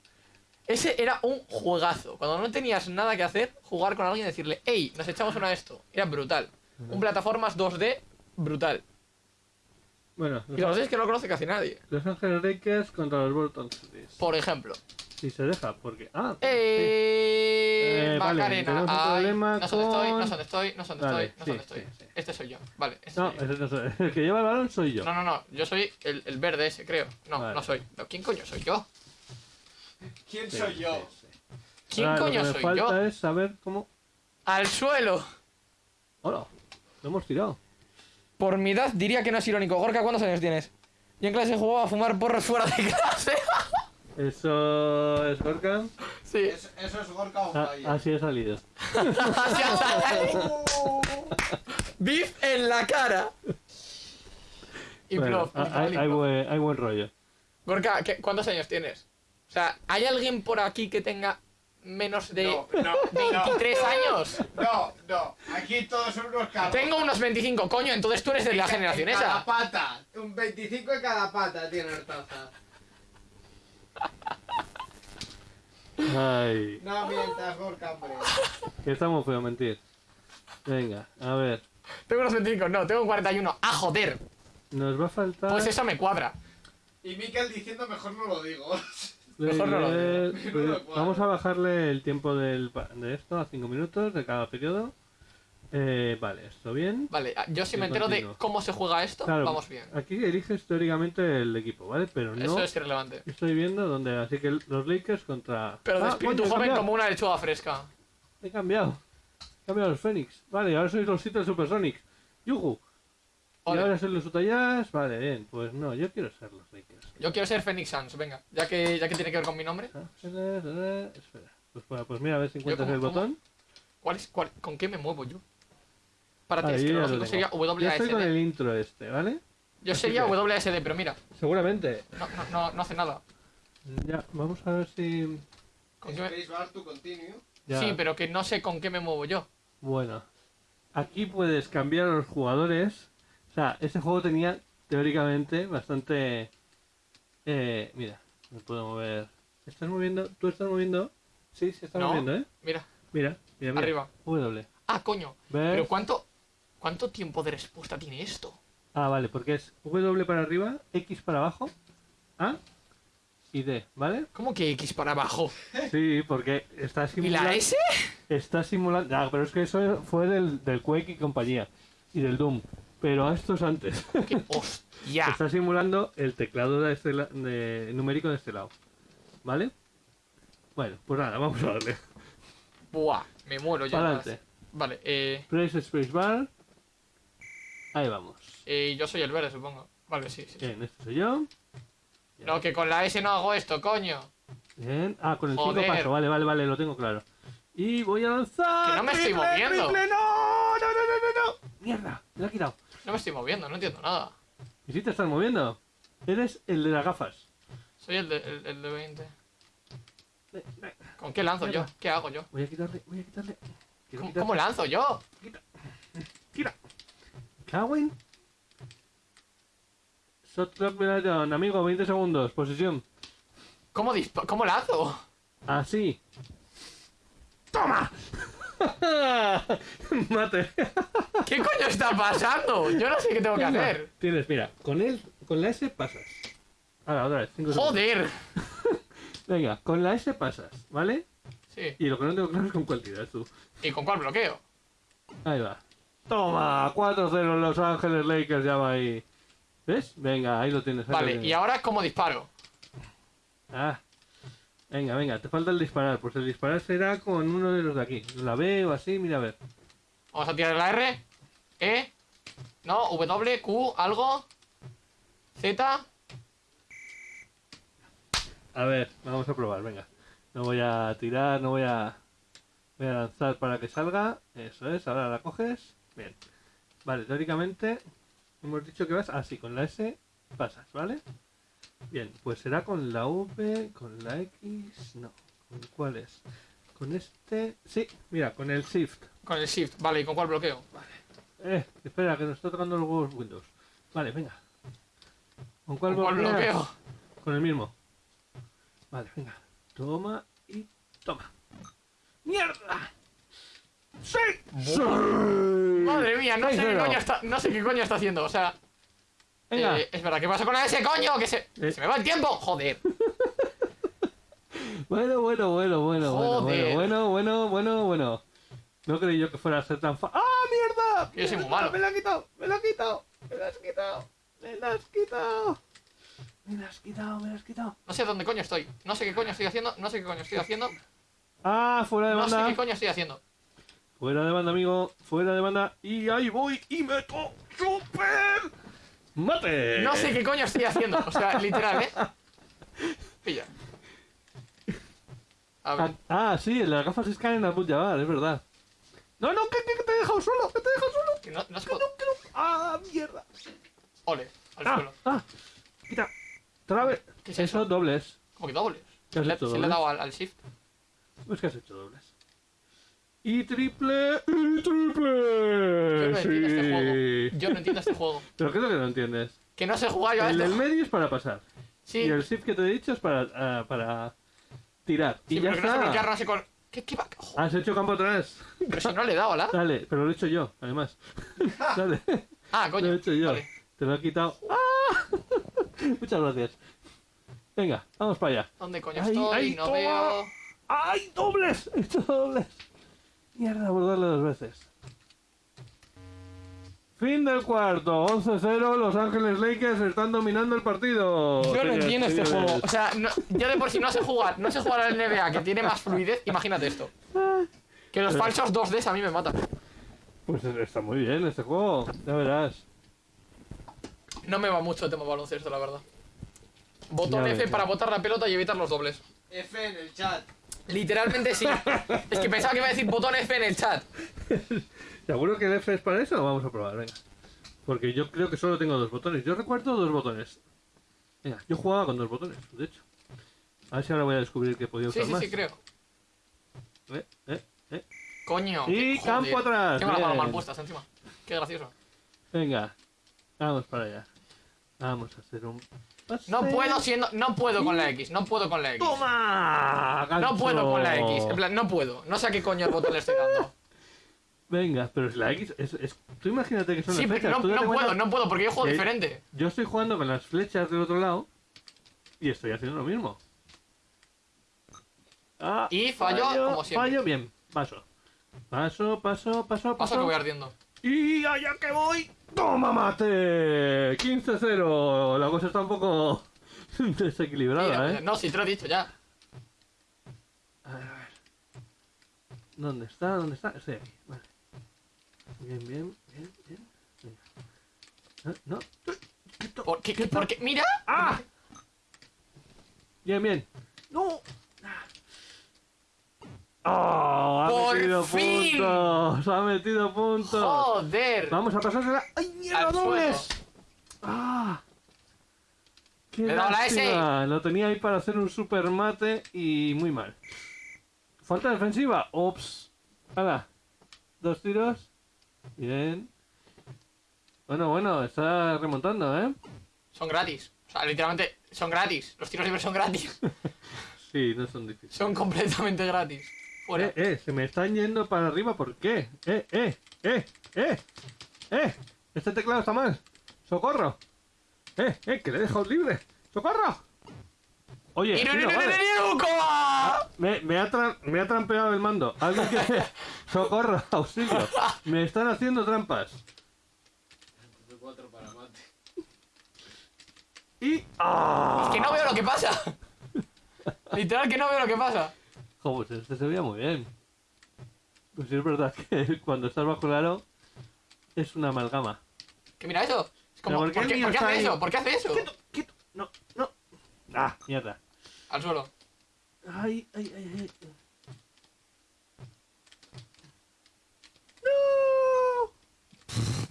Ese era un juegazo. Cuando no tenías nada que hacer, jugar con alguien y decirle, hey, nos echamos una de esto. Era brutal. Un plataformas 2D brutal. Bueno, Y lo sé es que no lo conoce casi nadie. Los Ángeles Lakers contra los Bolton Celtics. Por ejemplo. Si se deja, porque. Ah, ¡Eh! Eh, vale, Macarena. Ay, problema no sé dónde estoy, con- no sé dónde estoy, no sé dónde Vale, estoy, no sí, estoy. sí, sí. Este soy yo. Vale, este no, soy yo. ese no soy. El que lleva el balón soy yo. No, no, no. Yo soy el, el verde ese, creo. No, Vale. no soy. ¿Quién coño soy yo? ¿Quién Sí, soy yo? sí, sí. ¿Quién Ahora, coño lo que soy me falta yo? es saber cómo. Al suelo. Hola, lo hemos tirado. Por mi edad diría que no es irónico. Gorka, ¿cuántos años tienes? Yo en clase jugaba a fumar porros fuera de clase. (laughs) Eso es Gorka. sí. Es- eso es Gorka on Ah, así he salido. (laughs) Así ha salido. Beef en la cara. Y Bueno, plof, ah, hay, hay buen, hay buen rollo. Gorka, ¿qué- ¿cuántos años tienes? O sea, ¿hay alguien por aquí que tenga menos de No, no, 23 años? no, no. Aquí todos son unos cabros. Tengo unos 25, coño, entonces tú eres de la En generación cada esa. pata. Un 25 en cada pata tiene Artaza. Ay, No mientas, Gorka, hombre. que estamos feo mentir. Venga, a ver. Tengo unos 25, no, tengo 41. ¡Ah, joder! Nos va a faltar. Pues eso me cuadra. Y Mikel diciendo mejor no lo digo. Mejor no lo Eh, digo. pues. Vamos a bajarle el tiempo del, de esto a 5 minutos de cada periodo. Eh, vale, esto bien. Vale, ah, yo si me entero de cómo se juega esto, Claro, vamos bien. Aquí eliges teóricamente el equipo, ¿vale? Pero no Eso es irrelevante. estoy viendo dónde. Así que los Lakers contra. Pero de Ah, espíritu joven cambiado. como una lechuga fresca. He cambiado. He cambiado los Phoenix. Vale, ahora sois los Seattle Supersonics. ¡Yuhu! Y ahora sois los Utah Jazz. Vale, bien. Pues no, yo quiero ser los Lakers. Yo quiero ser Phoenix Suns, venga. Ya que, ya que tiene que ver con mi nombre. Ah, Espera. Pues, bueno, pues mira, a ver si encuentras cómo- el botón. ¿Cuál es, cuál, ¿Con qué me muevo yo? Para ti, Vale, es que yo lo sería tengo. Ya estoy con WASD. el intro este, ¿vale? Yo así sería que- WASD, pero mira, Seguramente. no, no, no, no hace nada. Ya, vamos a ver si. ¿Con qué me-. Ya. Sí, pero que no sé con qué me muevo yo. Bueno, aquí puedes cambiar a los jugadores. O sea, este juego tenía teóricamente bastante. Eh, mira, me puedo mover. ¿Estás moviendo? ¿Tú estás moviendo? Sí, se está No. moviendo, ¿eh? Mira, Mira, mira, mira. arriba. W. Ah, coño. ¿Ves? Pero ¿cuánto, ¿cuánto tiempo de respuesta tiene esto? Ah, vale, porque es W para arriba, X para abajo, A y D, ¿vale? ¿Cómo que X para abajo? Sí, porque está ¿Y simulando. la S? Está simulando. Ah, pero es que eso fue del, del Quake y compañía. Y del Doom. Pero esto es antes. ¿Qué? (laughs) ¡Hostia! Está simulando el teclado de este la- de- numérico de este lado. ¿Vale? Bueno, pues nada, vamos a darle. Buah, me muero ya. Adelante. Vale, eh, Press Space Bar. Ahí vamos. eh, yo soy el verde, supongo. Vale, sí, sí. Bien, este soy yo. No, que con la S no hago esto, coño. Bien. Ah, con el 5 Joder. paso. Vale, vale, vale, lo tengo claro. Y voy a lanzar. Que no me estoy ¡Triple, moviendo. triple! ¡No! ¡No, no, no, no, no! ¡Mierda! Me lo he quitado. No me estoy moviendo, no entiendo nada. ¿Y si te estás moviendo? Eres el de las gafas. Soy el de, el, el de 20. Ve, ve. ¿Con qué lanzo yo? ¿Qué hago yo? Voy a quitarle, voy a quitarle. ¿Cómo, quitarle. cómo lanzo yo? Tira. Cagüen. Shot clock Venaton, amigo, 20 segundos, posición. ¿Cómo, dispa- ¿Cómo lanzo? Así. ¡Toma! (laughs) Mate. ¿Qué coño está pasando? Yo no sé qué tengo que Venga. hacer. Tienes, mira, con él, con la S pasas. Ahora, otra vez, 5 segundos. Joder. (laughs) Venga, con la S pasas, ¿vale? Sí. Y lo que no tengo claro es con cuál tiras tú. ¿Y con cuál bloqueo? Ahí va. Toma, 4-0 Los Ángeles Lakers ya va ahí. ¿Ves? Venga, ahí lo tienes. ahí lo Vale, tienes. y ahora cómo disparo. Ah. Venga, venga, te falta el disparar. Pues el disparar será con uno de los de aquí. La B o así, mira a ver. Vamos a tirar la R. E. No, W, Q, algo. Z. A ver, vamos a probar, venga. No voy a tirar, no voy a... Voy a lanzar para que salga. Eso es, ahora la coges. Bien. Vale, teóricamente hemos dicho que vas así, con la S pasas, ¿vale? Bien, pues será con la V, con la X... No, ¿con cuál es? Con este... Sí, mira, con el Shift. Con el Shift. Vale, ¿y con cuál bloqueo? Eh, espera, que nos está tocando los huevos Windows. Vale, venga. ¿Con cuál ¿Con cuál bloqueo? Con el mismo. Vale, venga. Toma y toma. ¡Mierda! ¡Sí! ¡Sí! Madre mía, no sé, qué 6-0. coño está, no sé qué coño está haciendo. O sea, Venga. eh, es verdad, ¿qué pasa con ese coño? Que se, Eh. se me va el tiempo. Joder. (laughs) Bueno, bueno, bueno, bueno, bueno, Joder. bueno, bueno, bueno, bueno. No creí yo que fuera a ser tan fácil. ¡Ah, mierda! Yo soy muy Me malo. lo has quitado, me lo has quitado, me lo has quitado, me lo has quitado. Me lo has quitado, me lo has quitado. No sé dónde coño estoy. No sé qué coño estoy haciendo. No sé qué coño estoy haciendo. Ah, fuera de No sé banda. qué coño estoy haciendo. Fuera de banda, amigo. Fuera de banda. Y ahí voy y meto super mate. No sé qué coño estoy haciendo. O sea, literal, ¿eh? Pilla. A ver. Ah, ah, sí, las gafas se caen al Jabbar, es verdad. No, no, que, que- te he dejado solo, que te he dejado solo. que no, no se Que no, que no. Ah, mierda. Ole, al Ah, suelo. ah, quita. Otra vez. ¿Qué es Eso, dobles. Como que dobles. ¿Qué has Le, hecho, se le dobles? dado al, al shift. Pues que has hecho dobles. Y triple. Y triple. Yo no entiendo este juego. Yo no entiendo este juego. (laughs) Pero ¿qué es lo que no entiendes? Que no sé jugar yo a El esto. del medio es para pasar. Sí, Y el shift que te he dicho es para, ah, para tirar. sí y ya pero que no sé está. no sé con... ¿Qué, qué va? Joder, Has hecho campo atrás. pero si no le he dado, ¿la? Dale, pero lo he hecho yo, además. (laughs) Dale, Ah, coño. lo he hecho yo. Vale. Te lo he quitado. ¡Ah! (laughs) Muchas gracias. Venga, vamos para allá. ¿Dónde coño estoy? ahí, no toma. veo... ¡Ay, dobles! He hecho dobles. Mierda, por darle dos veces. Fin del cuarto, 11-0, Los Ángeles Lakers están dominando el partido. Yo no entiendo este juego. O sea, no- yo de por sí no sé jugar. No sé jugar al NBA, que tiene más fluidez. Imagínate esto. Que los falsos 2Ds a mí me matan. Pues está muy bien este juego, ya verás. No me va mucho el tema baloncesto, la verdad. Botón Ya F ves, para botar la pelota y evitar los dobles. F en el chat. Literalmente sí. es que pensaba que iba a decir botón F en el chat. ¿Seguro que el F es para eso? Vamos a probar, venga. Porque yo creo que solo tengo dos botones. Yo recuerdo dos botones. Venga, yo jugaba con dos botones, de hecho. A ver si ahora voy a descubrir que podía Sí, usar sí, más. sí, creo. Eh, eh, eh. Coño. Y qué- campo joder. atrás. Tengo las manos mal puestas encima. Qué gracioso. Venga, vamos para allá. Vamos a hacer un. No puedo siendo. No puedo con la X. No puedo con la X. ¡Toma! No puedo con la X. En plan, no puedo. No sé a qué coño el botón le estoy dando. Venga, pero es la X. Es, es- Tú imagínate que son Sí, las flechas. no, no cuenta puedo, no puedo porque yo juego diferente. Yo estoy jugando con las flechas del otro lado y estoy haciendo lo mismo. Ah, Y fallo, como siempre. Fallo, bien. Paso. Paso, paso, paso, Paso paso. que voy ardiendo. Y allá que voy. ¡Toma mate! 15-0. La cosa está un poco (laughs) desequilibrada, Mira, ¿eh? No, si te lo he dicho ya. A ver, a ver. ¿Dónde está? ¿Dónde está? Estoy aquí. Vale. Bien, bien, bien, bien. Venga. No, ¿Por qué? ¿Por qué? ¡Mira! ¡Ah! Bien, bien. ¡No! ¡Oh! Ha ¡Por metido fin! puntos. Ha metido puntos. ¡Joder! Vamos a pasársela. ¡Ay, mierda, dobles! ¡Ah! ¡Qué la S. lástima! Lo tenía ahí para hacer un super mate y muy mal. Falta defensiva. Ops. ¡Hala! Dos tiros. Bien. Bueno, bueno, está remontando, ¿eh? Son gratis. O sea, literalmente son gratis. Los tiros libres son gratis. (laughs) Sí, no son difíciles. Son completamente gratis. Fuera. Eh, eh, se me están yendo para arriba, ¿por qué? Eh, eh, eh, eh, eh, este teclado está mal. ¡Socorro! Eh, eh, que le he dejado libre. ¡Socorro! Oye, ¡Iru, tío, vale. coma! Me, me, ha tra- me ha trampeado el mando. Alguien que... (laughs) ¡Socorro! ¡Auxilio! Me están haciendo trampas. F4 para mate. Y... ¡Ah! Es que no veo lo que pasa. (laughs) Literal que no veo lo que pasa. Jo, pues este se veía muy bien. Pues sí es verdad que cuando estás bajo el aro es una amalgama. Que mira eso. Es como, ¿por qué ¿por, qué, por qué hace ahí? eso? ¿Por qué hace eso? ¡Quieto, quieto! ¡No, no! ¡Ah, mierda! Al suelo. ¡Ay, ay, ay, ay! ¡No!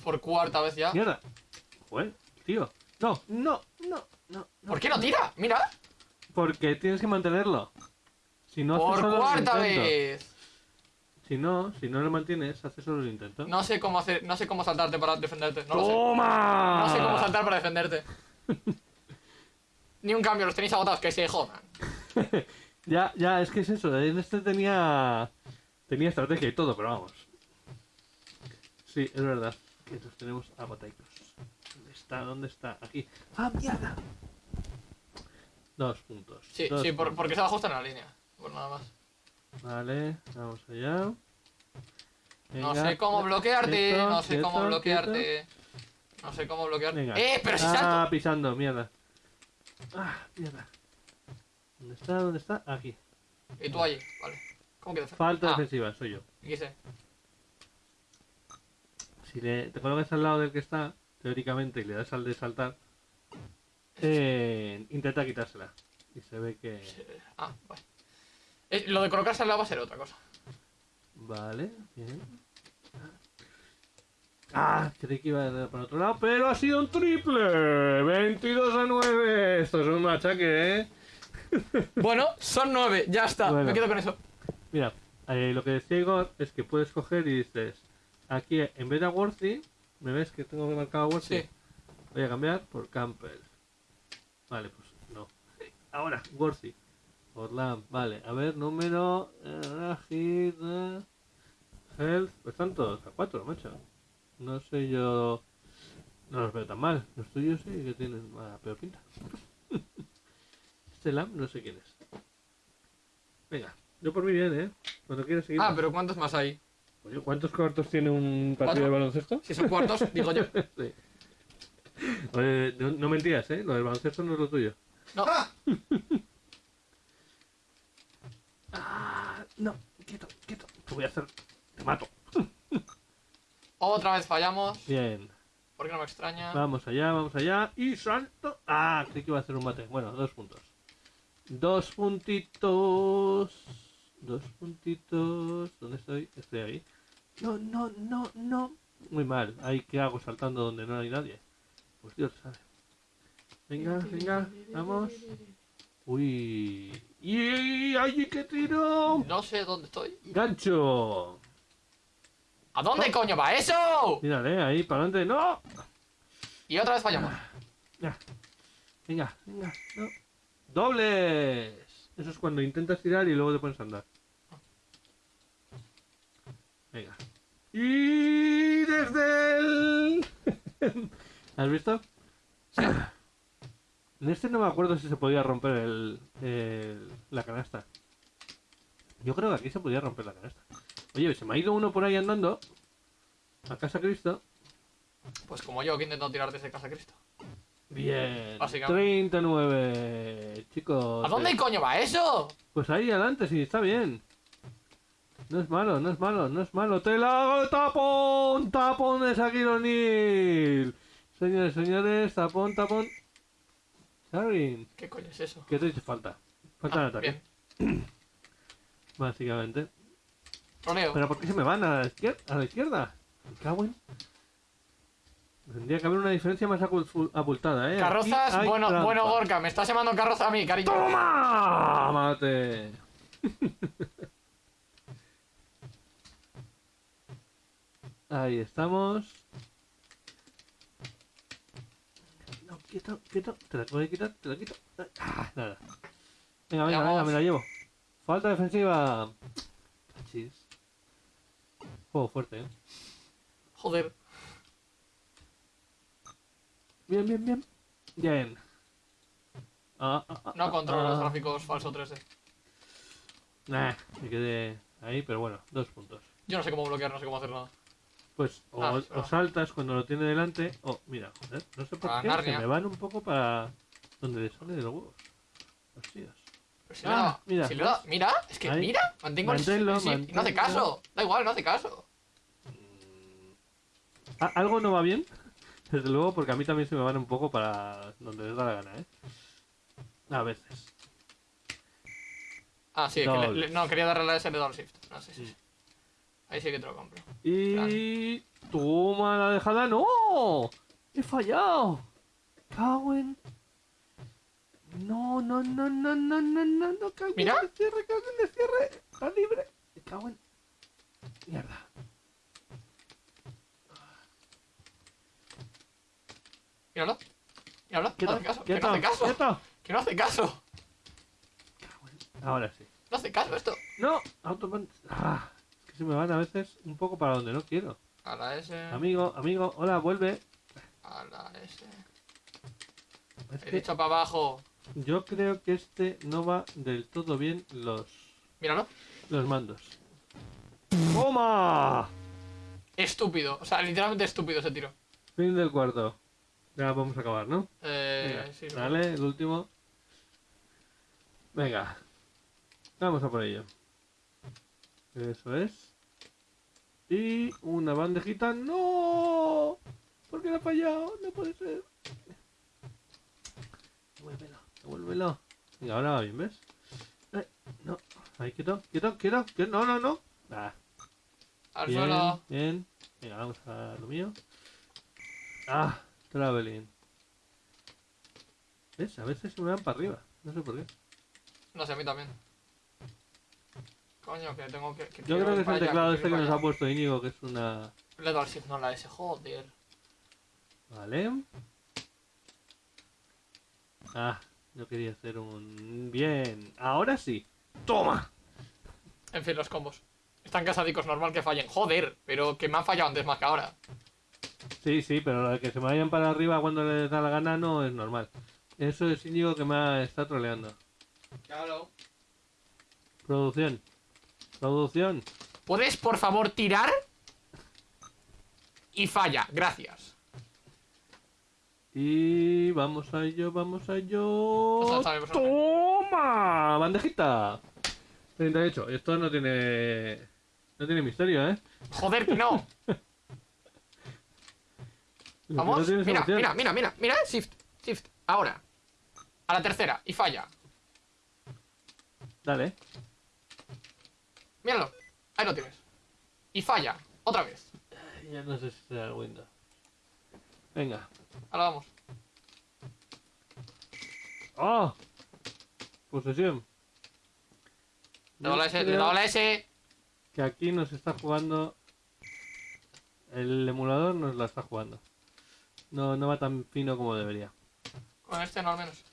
Por cuarta vez ya. ¡Mierda! Joder, tío. No, no, no, no. no. ¿Por qué no tira? Mira. Porque tienes que mantenerlo. Si no haces Por cuarta vez. Si no, si no lo mantienes, haces solo el intento. No sé cómo hacer, no sé cómo saltarte para defenderte. No lo sé. ¡Toma! No sé cómo saltar para defenderte. Ni un cambio, los tenéis agotados, que se jodan. (laughs) Ya, ya, es que es eso. En este tenía. Tenía estrategia y todo, pero vamos. Sí, es verdad. Que los tenemos agotaicos. ¿Dónde está? ¿Dónde está? Aquí. ¡Ah, mierda! Dos puntos. Sí, dos sí, por- porque se ajustan en la línea. Por nada más. Vale, vamos allá. No sé cómo bloquearte, Quieto, no sé cómo quieto, bloquearte. No sé cómo bloquearte. Venga. ¡Eh! ¡Pero si ah, salto! pisando, mierda. Ah, mierda. ¿Dónde está? ¿Dónde está? Aquí. Y tú allí, vale. ¿Cómo que defensa? Falta ah, defensiva, soy yo. aquí sé. Si le, te colocas al lado del que está, teóricamente, y le das al de saltar, eh, intenta quitársela. Y se ve que... Ah, vale. Eh, lo de colocarse al lado va a ser otra cosa. Vale, bien. Ah, creí que iba a dar para otro lado, pero ha sido un triple. 22 a 9. Esto es un machaque, ¿eh? (laughs) Bueno, son nueve, ya está. Bueno. Me quedo con eso. Mira, eh, lo que decía Igor es que puedes coger y dices, aquí en vez de a Worthy, ¿me ves que tengo marcado a Worthy? Sí. Voy a cambiar por Campbell. Vale, pues no. Ahora, Worthy. Orland, vale. A ver, número. eh, eh, health. Pues están todos a 4, macho. No sé yo. No los veo tan mal. Los tuyos sí que tienen mala peor pinta. (laughs) este Lam no sé quién es. Venga, yo por mí bien, ¿eh? Cuando quieras seguir. Ah, pero ¿cuántos más hay? Oye, ¿cuántos cuartos tiene un partido ¿Cuatro? de baloncesto? Si son cuartos, (laughs) digo yo. Sí. Oye, no, no mentías, ¿eh? Lo del baloncesto no es lo tuyo. No. (laughs) Ah, no, quieto, quieto. Te voy a hacer. Te mato. Otra vez fallamos. Bien. Porque no me extraña. Vamos allá, vamos allá. Y salto. Ah, creí que iba a hacer un mate. Bueno, dos puntos. Dos puntitos. Dos puntitos. ¿Dónde estoy? Estoy ahí. No, no, no, no. Muy mal. Ahí, ¿qué hago saltando donde no hay nadie? Pues Dios sabe. Venga, venga, vamos. Uy. ¡Y ay, qué tiro! No sé dónde estoy. ¡Gancho! ¿A dónde coño va eso? Mírale, ahí, para adelante. ¡No! Y otra vez fallamos. Ya. Venga, venga, no. ¡Dobles! Eso es cuando intentas tirar y luego te pones a andar. Venga. Y desde el... (laughs) ¿Has visto? En este no me acuerdo si se podía romper el, el- la canasta. Yo creo que aquí se podía romper la canasta. Oye, se me ha ido uno por ahí andando. A casa Cristo. Pues como yo que intento tirar desde casa Cristo. Bien. Básicamente. 39. Chicos. ¿A dónde eh, coño va eso? Pues ahí adelante, sí, está bien. No es malo, no es malo, no es malo. ¡Te la hago! ¡Tapón! ¡Tapón de Shaquille O'Neal! Señores, señores, tapón, tapón. ¿Qué coño es eso? ¿qué te dice falta? Falta Ah, ataque, bien. (clears throat) básicamente. ¿Pero por qué se me van a la izquierda? ¿A la izquierda? Me cago en- Tendría que haber una diferencia más abultada, ¿eh? Carrozas, bueno, bueno Gorka, me estás llamando carroza a mí, cariño. ¡Toma! ¡Mate! (laughs) Ahí estamos. Quieto, quieto. Te la voy a quitar, te la quito. Ah, nada. Venga, venga, venga, me la llevo. Falta defensiva. Chis. Juego fuerte, eh. Joder. Bien, bien, bien. Bien. Ah, ah, ah, No controlo ah. los gráficos falso 3D. Nah, me quedé ahí, pero bueno, dos puntos. Yo no sé cómo bloquear, no sé cómo hacer nada. Pues o, Ah, o pero- saltas cuando lo tiene delante, o mira, joder, no sé por Para qué, Narnia. se me van un poco para donde le sale de los huevos. Hostias. Pero si Ah, mira. si dado- mira, es que Ahí. mira, mantengo el Manténlo, sí, y no hace caso. Da igual, no hace caso. Ah, algo no va bien, (laughs) desde luego, porque a mí también se me van un poco para donde les da la gana, ¿eh? A veces. Ah, sí, que le- no, quería darle a la S de double shift. No sí, Mm. sí. Ahí sí que te lo compro. Y... ¡Toma la dejada! ¡No! ¡He fallado! ¡Cago en... No, no, no, no, no, no, no, no, cago Mira. en el cierre, cago en el cierre. Está libre. Me cago en... Mierda. Míralo. Míralo. No hace caso. Que no hace caso. Que no hace caso. Ahora sí. No hace caso esto. No, autopan... Ah, se me van a veces un poco para donde no quiero. A la S. Amigo, amigo, hola, vuelve. A la S. Es He que dicho para abajo. yo creo que este no va del todo bien los, Míralo. los mandos. ¡Toma! Estúpido. O sea, literalmente estúpido ese tiro. Fin del cuarto. Ya vamos a acabar, ¿no? Eh, Venga, sí, dale, el último. Venga. Vamos a por ello. Eso es. Y una bandejita. ¡No! ¿Por qué la ha fallado? No puede ser. Devuélvelo, devuélvelo. Venga, ahora va bien, ¿ves? Eh, no. Ahí, quieto, quieto, quieto. quieto. No, no, no. Ah, Al bien, suelo. bien. Venga, vamos a lo mío. Ah, traveling. ¿Ves? A veces se me van para arriba. No sé por qué. No sé, a mí también. Coño, que tengo que. que Yo creo que es el teclado este que nos ha puesto Íñigo, que es una... Le he dado al shift, no a la S. Joder. Vale. Ah, yo quería hacer un... Bien. Ahora sí. ¡Toma! En fin, los combos. Están casadicos, normal que fallen. Joder, pero que me han fallado antes más que ahora. Sí, sí, pero lo de que se me vayan para arriba cuando les da la gana no es normal. Eso es Íñigo que me ha- está troleando. Claro. Producción. Producción. ¿Puedes, por favor, tirar? Y falla, gracias. Y vamos a ello, vamos a ello. Pasa. ¡Toma! Bandejita. 38. Esto no tiene... No tiene misterio, ¿eh? Joder, que no. (laughs) (laughs) Vamos. Mira, mira, mira, mira. Mira, shift, shift. Ahora. A la tercera. Y falla. Dale. Míralo. Ahí lo tienes. Y falla. Otra vez. Ya no sé si será el Windows. Venga. Ahora vamos. ¡Ah! Posesión. Le la S, le la S. Que aquí nos está jugando. El emulador nos la está jugando. No, no va tan fino como debería. Con este no al menos.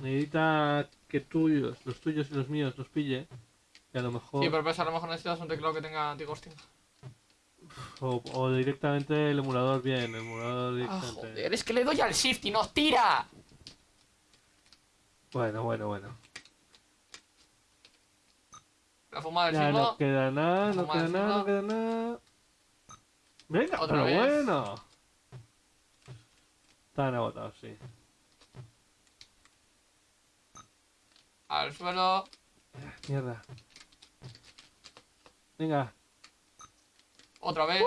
Necesita que tuyos, los tuyos y los míos los pille. A lo mejor. Sí, pero pues a lo mejor necesitas un teclado que tenga anti-ghosting. o, o directamente el emulador bien. El emulador Ah, directamente. joder, es que le doy al shift y nos tira. bueno, bueno, bueno. La fumada del Ya siglo. no queda nada, no queda nada, no queda nada. Venga, Otra pero vez. bueno. Están agotados, sí. Al suelo. Mierda. Venga, Otra vez.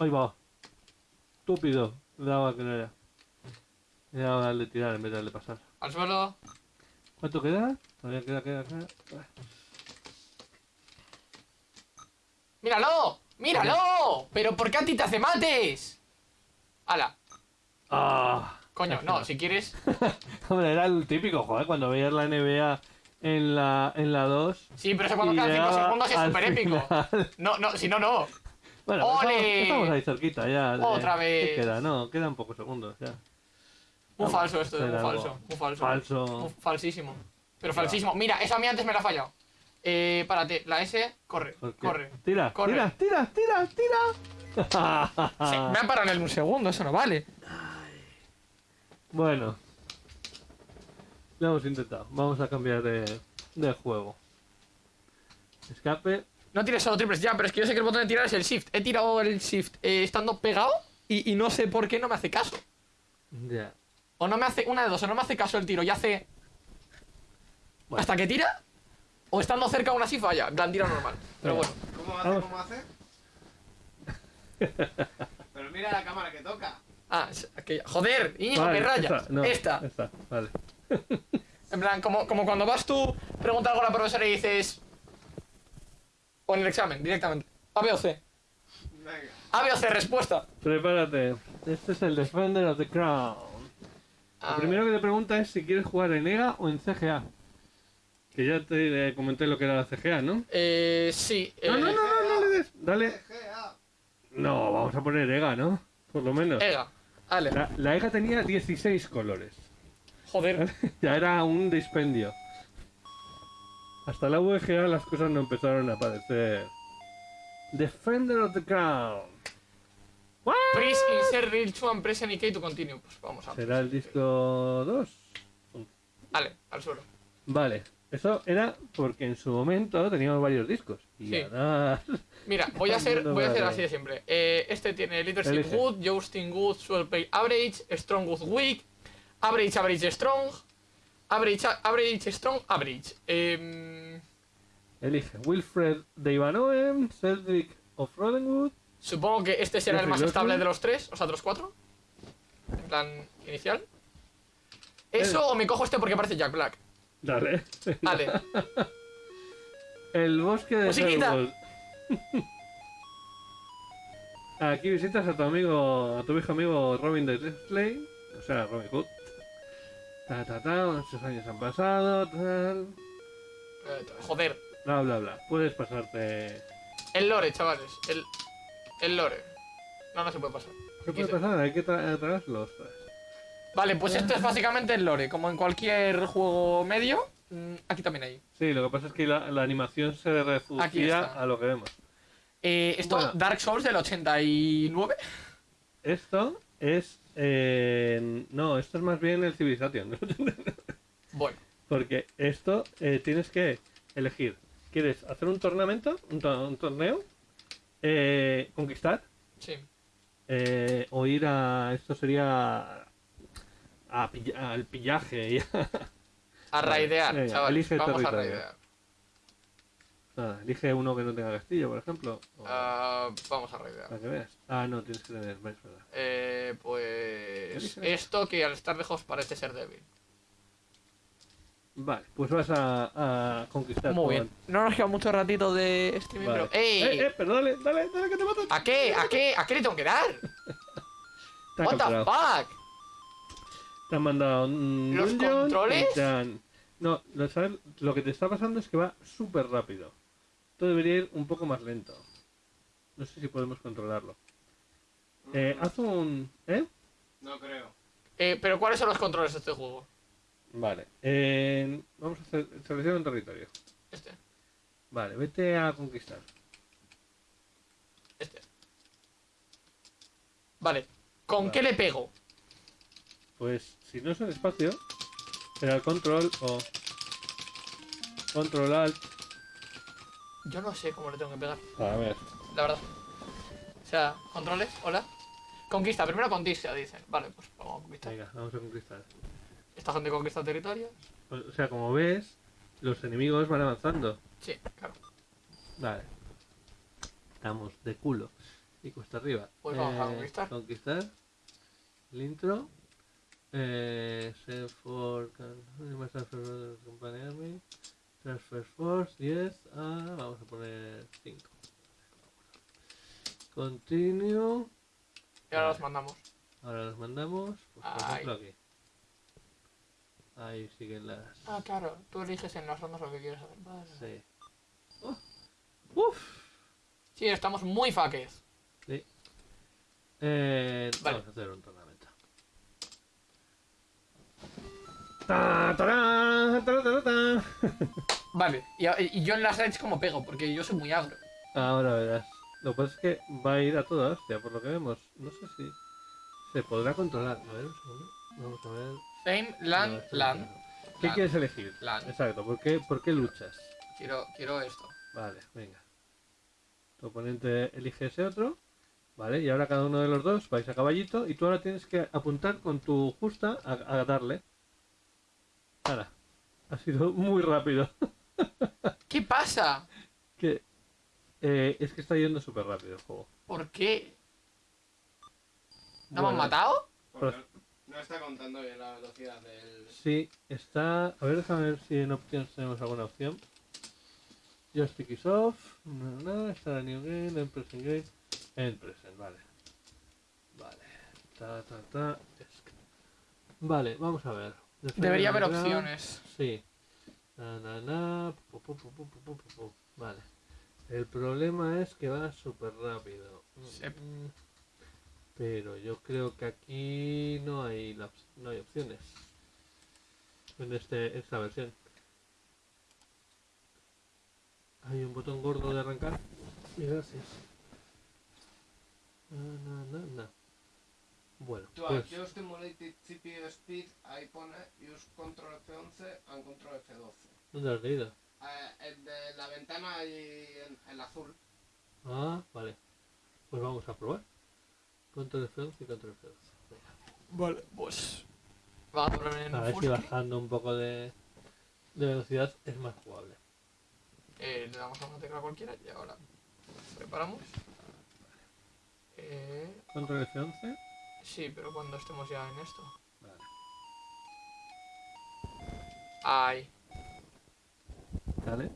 ahí va. Estúpido. Le daba que no era. Le daba darle tirar en vez de darle pasar. Al suelo. ¿Cuánto queda? Todavía queda, queda, queda. ¡Míralo! ¡Míralo! ¿Pero por qué a ti te hace mates? ¡Hala! ¡Ah! Coño, no, si quieres. (laughs) Hombre, era el típico, joder, cuando veías la NBA en la, en la 2. Sí, pero eso cuando quedan 5 llegaba segundos es súper épico. No, no, si no, no. Bueno, pues estamos, ahí cerquita ya. Otra vez. ¿Qué queda? No, quedan pocos segundos ya. Vamos, falso esto, algo. falso. Muy falso. Falso. Muy falsísimo. Pero falsísimo. Mira, eso a mí antes me la ha fallado. Eh, párate, la S, corre, corre. Tira, Corre. tira, tira, tira, tira. Sí, me ha parado en un segundo, eso no vale. Bueno. Lo hemos intentado. Vamos a cambiar de, de juego. Escape. No tires solo triples ya, pero es que yo sé que el botón de tirar es el shift. He tirado el shift eh, estando pegado y, y no sé por qué no me hace caso. Ya. O no me hace, una de dos, o no me hace caso el tiro y hace. Bueno. Hasta que tira, o estando cerca aún así falla. En plan, tira normal. Pero bueno. ¿Cómo hace? Vamos. ¿Cómo hace? (laughs) Pero mira la cámara que toca. Ah, aquella. Joder, Íñigo, Vale, me rayas. Esta, no, esta. esta, vale. En plan, como, como cuando vas tú, pregunta algo a la profesora y dices. O en el examen, directamente. A, B o C. Venga. A, B o C, respuesta. Prepárate. Este es el Defender of the Crown. A Lo primero que te pregunta es si quieres jugar en EGA o en CGA. Que ya te eh, comenté lo que era la CGA, ¿no? Eh, sí. No, eh, no, no, no, no le des. Dale. GA. No, vamos a poner EGA, ¿no? Por lo menos. Ega. Vale. La, la EGA tenía 16 colores. Joder. (laughs) ya era un dispendio. Hasta la VGA las cosas no empezaron a aparecer. Defender of the Crown. Please insert real to and press any key to continue. Pues vamos a ¿Será el disco 2? Vale, al suelo. Vale. Eso era porque en su momento teníamos varios discos. Y Sí. ahora... (laughs) Mira, voy a hacer, voy a hacer así de siempre. Eh, este tiene Leadership. Good, Jousting Good, Swell Play Average, Strong Good Weak, Average Average Strong, Average Average Strong Average. Em, Elige Wilfred de Ivanoem, Cedric of Rodenwood. supongo que este será el más estable de los tres, o sea, de los cuatro. En plan inicial. Eso o me cojo este porque parece Jack Black. Dale. Vale. (laughs) El bosque de. Selwood. Aquí visitas a tu amigo, a tu viejo amigo Robin de Display, o sea, Robin Hood. Ta ta ta, muchos años han pasado, tal. Eh, joder. Bla bla bla. Puedes pasarte. El lore, chavales. El, el lore. No, no se puede pasar. ¿Qué puede pasar? Hay que tra ostras. Vale, pues esto es básicamente el lore. Como en cualquier juego medio, mm, aquí también hay. Sí, lo que pasa es que la, la animación se reducía a lo que vemos. Eh, esto, Bueno. Dark Souls del 89. Esto es. Eh, no, esto es más bien el Civilization. (laughs) Bueno, Porque esto eh, tienes que elegir. ¿Quieres hacer un tornamento? ¿Un, to- un torneo? Eh, ¿Conquistar? sí. Eh, ¿O ir a. Esto sería. A al pillaje? y a- A Vale, raidear, chavales. elige Vamos a raidear. Nada, elige uno que no tenga castillo, por ejemplo. o- Ah, vamos a raidear. para que veas. Ah, no, tienes que tener. Es verdad. Eh, pues. Esto que al estar lejos parece ser débil. Vale, pues vas a, a conquistar. Muy bien. No nos queda mucho ratito de streaming, Vale. pero. ¡Ey! Eh, eh, pero dale, dale, dale que te matan. ¿A qué? ¿A qué? ¿A qué le tengo que dar? (laughs) ¿What the fuck? Te han mandado un ¿Los dungeon controles? han- No, lo, sabes- lo que te está pasando es que va súper rápido. Esto debería ir un poco más lento. No sé si podemos controlarlo. Eh, haz un... ¿Eh? No creo. Eh, pero ¿cuáles son los controles de este juego? Vale. Eh, vamos a hacer... Selecciona un territorio. Este, Vale, vete a conquistar. este. Vale. ¿Con Vale. qué le pego? Pues si no es el espacio, será el control o... Control alt. Yo no sé cómo le tengo que pegar, A ver. la verdad. O sea, controles, hola. Conquista, primero conquista, dicen. Vale, pues vamos a conquistar. Venga, vamos a conquistar. Esta gente conquista territorios. O sea, como ves, los enemigos van avanzando. Sí, claro. Vale. Estamos de culo. Y cuesta arriba. Pues vamos a conquistar. Conquistar. El intro. Eh, for can- transfer force 10 a. Vamos a poner 5. Continue. Y ahora los mandamos. Ahora los mandamos. Pues, por ejemplo, aquí. Ahí siguen las. Ah, claro. Tú eliges en las rondas lo que quieres hacer. Vale. Sí. Oh. Uf. Sí, estamos muy faques. Sí. Eh, Vale. Vamos a hacer un tornamento. Ta. (laughs) Vale. Y, y yo en las raids como pego, porque yo soy muy agro. Ahora verás. Lo que pasa es que va a ir a toda hostia, por lo que vemos. No sé si se podrá controlar. A ver, un segundo. Vamos a ver. Fame, No, land, no land. ¿Qué Land. quieres elegir? Land. Exacto. ¿Por qué, ¿Por qué luchas? Quiero, quiero esto. Vale, venga. Tu oponente elige ese otro. Vale, y ahora cada uno de los dos vais a caballito y tú ahora tienes que apuntar con tu justa a, a darle. Ahora. Ha sido muy rápido. (laughs) ¿Qué pasa? que eh, es que está yendo súper rápido el juego. ¿Por qué? ¿No me han Bueno, matado? Porque no está contando bien la velocidad del. Sí, está. A ver, déjame ver si en opciones tenemos alguna opción. Joystick is off. No, no, está la new game, en present game. En present, vale. Vale. Ta, ta, ta. es que- Vale, vamos a ver. Debería haber opciones. Sí. Vale. El problema es que va súper rápido. Pero yo creo que aquí no hay no hay opciones. En este, esta versión. Hay un botón gordo de arrancar. Gracias. Na, na, na, na. Bueno, Tu pues aquí Stimulated CPU Speed, ahí pone Use Control F11 and Control F12. ¿dónde has leído? Eh, el de la ventana ahí en el azul. Ah, vale. Pues vamos a probar. Control F11 y Control F12. Venga. Vale, pues. Vamos a poner en A ver si bajando un poco de, de velocidad es más jugable. Eh, le damos a una tecla cualquiera y ahora preparamos. Eh, Control F11. Sí, pero cuando estemos ya en esto. Vale. Ahí. Dale.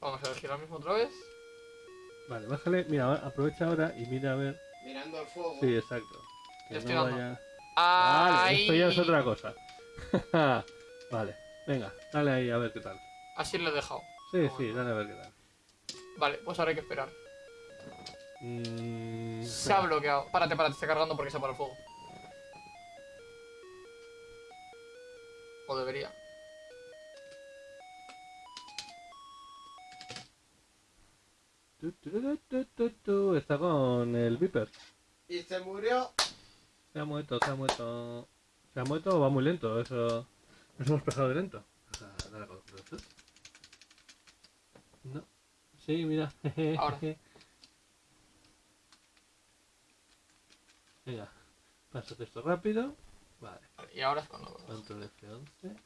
Vamos a elegir lo mismo otra vez. Vale, bájale. Mira, ahora- aprovecha ahora y mira a ver. Mirando el fuego. Sí, exacto. Que estoy no vaya. Ahí. Vale, esto ya es otra cosa. (laughs) vale, venga, dale ahí a ver qué tal. Así lo he dejado. Sí, sí, dale a ver qué tal. Vale, pues ahora hay que esperar. Mm, Se ha bloqueado. Párate, párate, está cargando porque se para el fuego. O debería. tu, tu, tu, Está con el Viper. Y se murió. Se ha muerto, se ha muerto. Se ha muerto o va muy lento, eso. Nos hemos pasado de lento. O sea, dale con esto. No. Sí, mira. (laughs) Ahora. Venga, pásate esto rápido. Vale, Vale, y ahora es cuando. control F11.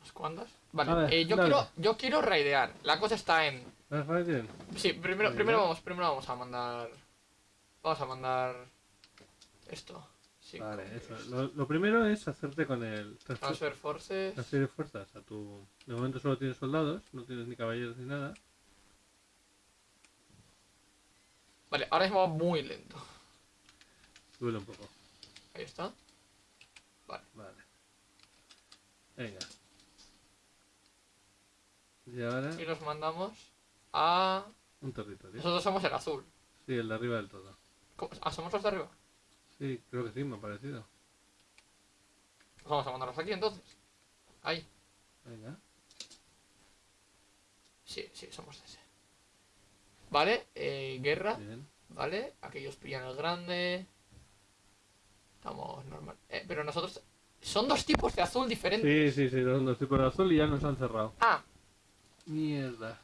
¿Unas cuantas? Vale, A ver, eh, yo, quiero, yo quiero raidear. La cosa está en. Sí, primero, primero, vamos, primero vamos a mandar. Vamos a mandar. Esto. Vale, eso. Lo, lo primero es hacerte con el transfer- Transfer Forces. transferir fuerzas a tu. De momento solo tienes soldados, no tienes ni caballeros ni nada. Vale, ahora mismo va muy lento. Duele un poco. Ahí está. Vale. Venga. Y ahora Y nos mandamos a. un territorio. Nosotros somos el azul. Sí, el de arriba del todo. ¿Cómo? Ah, somos los de arriba. Sí, creo que sí, me ha parecido. Pues vamos a mandarlos aquí entonces. Ahí. Venga. Sí, sí, somos ese. Vale, eh, guerra. Bien. Vale, aquellos pillan el grande. Estamos normal. Eh, pero nosotros. Son dos tipos de azul diferentes. Sí, sí, sí, son dos tipos de azul y ya nos han cerrado. Ah, Mierda.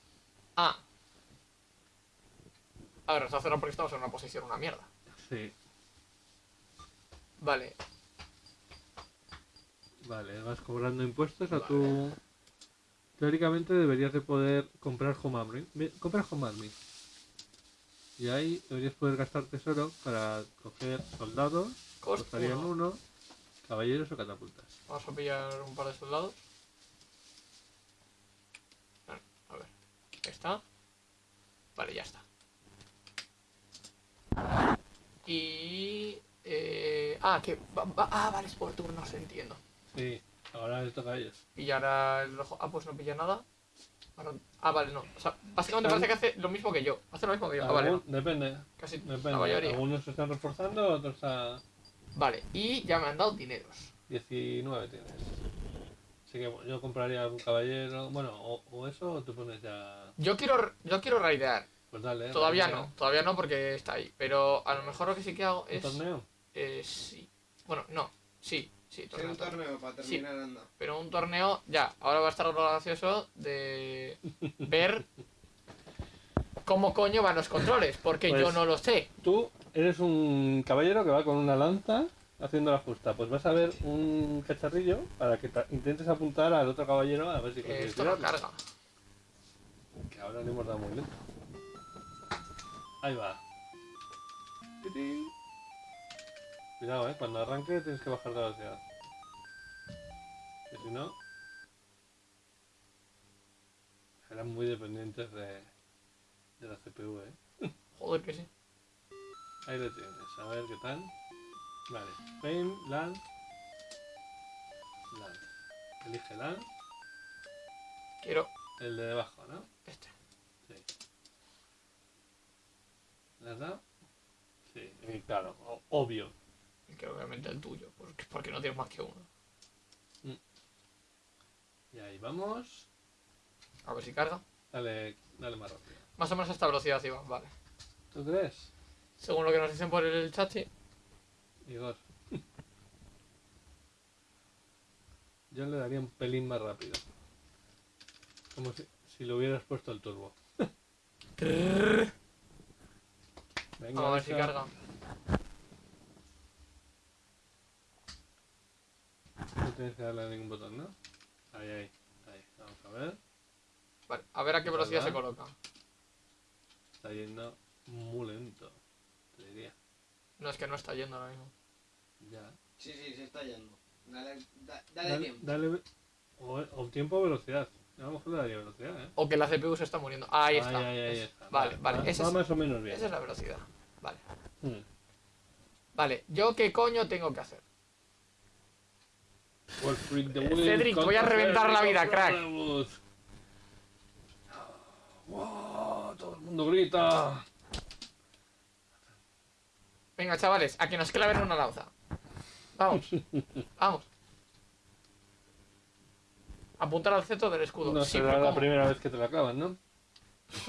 ah. A ver, nos ha cerrado porque estamos en una posición una mierda. Sí. Vale, Vale, vas cobrando impuestos a tu... Teóricamente deberías de poder comprar Home Army. Ve, Compra Home Army. Y ahí deberías poder gastar tesoro para coger soldados, cost costarían uno. uno, caballeros o catapultas. Vamos a pillar un par de soldados. A ver, está. Vale, ya está. Y... Eh, ah, que... va- va- ah, vale, es por turnos, entiendo. Sí, ahora les toca a ellos. Pillará el rojo. Ah, pues no pilla nada. Ahora- Ah, vale, no. O sea, básicamente parece que hace lo mismo que yo. Hace lo mismo que yo. Ah, vale, no. Depende, Casi depende. la mayoría. Algunos se están reforzando, otros a Vale, y ya me han dado dineros. 19 tienes. Así que bueno, yo compraría un caballero, bueno, o, o eso, o tú pones ya... Yo quiero, yo quiero raidear. Pues dale. Todavía no, todavía no porque está ahí. Pero a lo mejor lo que sí que hago ¿Un es... torneo? Eh, sí. Bueno, no. Sí, sí, Sí, torneo, un torneo para Sí. terminar anda. Pero un torneo, ya. Ahora va a estar lo gracioso de (laughs) ver cómo coño van los controles. Porque yo Pues- no lo sé. Tú eres un caballero que va con una lanza haciendo la justa. Pues vas a ver un cacharrillo para que intentes apuntar al otro caballero a ver si consigues esto no carga. Que ahora le hemos dado muy lento. Ahí va. Cuidado, eh. Cuando arranque tienes que bajar la velocidad. Que si no. Eran muy dependientes de, de la CPU, eh. (laughs) Joder que sí. Ahí lo tienes. A ver qué tal. Vale. Pain, land. Land. Elige land. Quiero El de debajo, ¿no? este. Sí. ¿Le has dado? Sí, y claro, obvio. Que obviamente el tuyo, porque, porque no tienes más que uno. Y ahí vamos. A ver si carga. Dale, dale más rápido. Más o menos a esta velocidad iba, vale. ¿Tú crees? Según lo que nos dicen por el chat, sí. Igor. (laughs) Yo le daría un pelín más rápido. Como si, si le hubieras puesto el turbo. Venga, Vamos a ver si carga. No tienes que darle a ningún botón, ¿no? Ahí, ahí, ahí. Vamos a ver. Vale, a ver a qué velocidad se coloca. Está yendo muy lento. Te diría. No es que no está yendo ahora mismo. Ya. Sí, sí, se está yendo. Dale, da- dale, Dale, tiempo. dale o, o tiempo o velocidad. A lo mejor le daría velocidad, ¿eh? O que la CPU se está muriendo. Ahí está. Ahí, ahí, ahí Es- está. Vale, vale. Va, esa va es- más o menos bien. esa es la velocidad. Vale. Hmm. Vale, ¿yo qué coño tengo que hacer? Wolf Freak the Eh, Wheel Cedric, voy a reventar la vida, crack. ¡Wow! Todo el mundo grita. Venga, chavales, a que nos claven una lanza. Vamos. Vamos. Apuntar al centro del escudo. No será la primera vez que te la clavan, ¿no?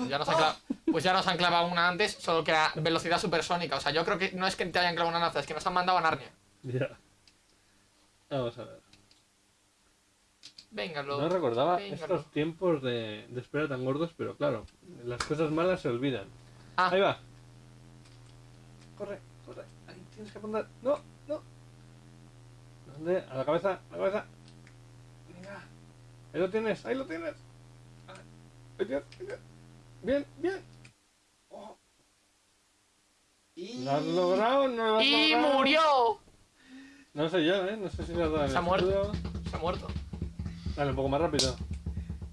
Ya nos han clavado, pues ya nos han clavado una antes, solo que a velocidad supersónica. O sea, yo creo que no es que te hayan clavado una lanza, es que nos han mandado a Narnia. Ya. Vamos a ver. Venga, lo... No recordaba estos tiempos de, de espera tan gordos, pero claro, las cosas malas se olvidan. Ah. Ahí va. Corre, corre. Ahí tienes que apuntar. No, no. ¿Dónde? A la cabeza, a la cabeza. Venga. Ahí lo tienes, ahí lo tienes. Ahí tienes, ahí tienes. Bien, bien. Oh, Y... ¿Lo has logrado? ¿No lo has ¡Y logrado? murió! No sé yo, ¿eh? No sé si le has dado en Se ha muerto. Se ha muerto. Dale, un poco más rápido.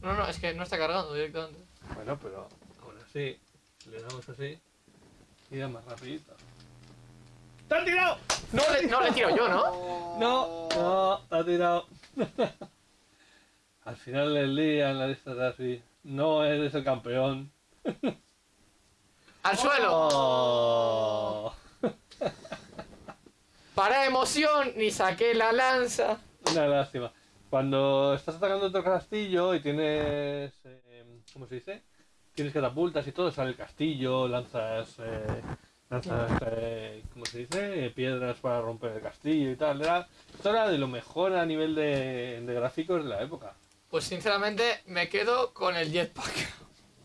No, no, es que no está cargando directamente. Bueno, pero ahora sí, le damos así y da más rapidito. ¡Te han tirado! No le, no le tiro yo, ¿no? No, no, te ha tirado. (laughs) Al final del día en la lista de así, no eres el campeón. ¡Al suelo! Oh, (laughs) Para emoción, ni saqué la lanza. una lástima. Cuando estás atacando otro castillo y tienes, eh, ¿cómo se dice? Tienes catapultas y todo, sale el castillo, lanzas, eh, lanzas, eh, ¿cómo se dice? Piedras para romper el castillo y tal. Era, esto era de lo mejor a nivel de, de gráficos de la época. Pues sinceramente me quedo con el jetpack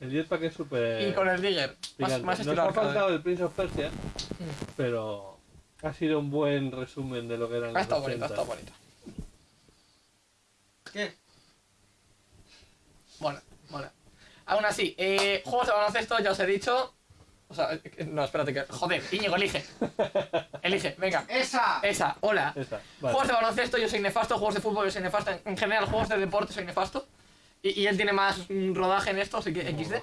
El jetpack es súper... y con el digger. Más, más Nos ha faltado el Prince of Persia, pero ha sido un buen resumen de lo que eran Ha los estado bonito, ha 80. estado bonito. ¿Qué? Bueno, bueno. Aún así, eh, juegos de baloncesto, ya os he dicho. O sea, eh, no, espérate que. Joder, Íñigo, elige. (laughs) Elige, venga. ¡Esa! Esa, hola. Esta, vale. Juegos de baloncesto, yo soy nefasto. Juegos de fútbol, yo soy nefasto. En, en general, juegos de deporte, soy nefasto. Y, y él tiene más rodaje en esto, así que XD.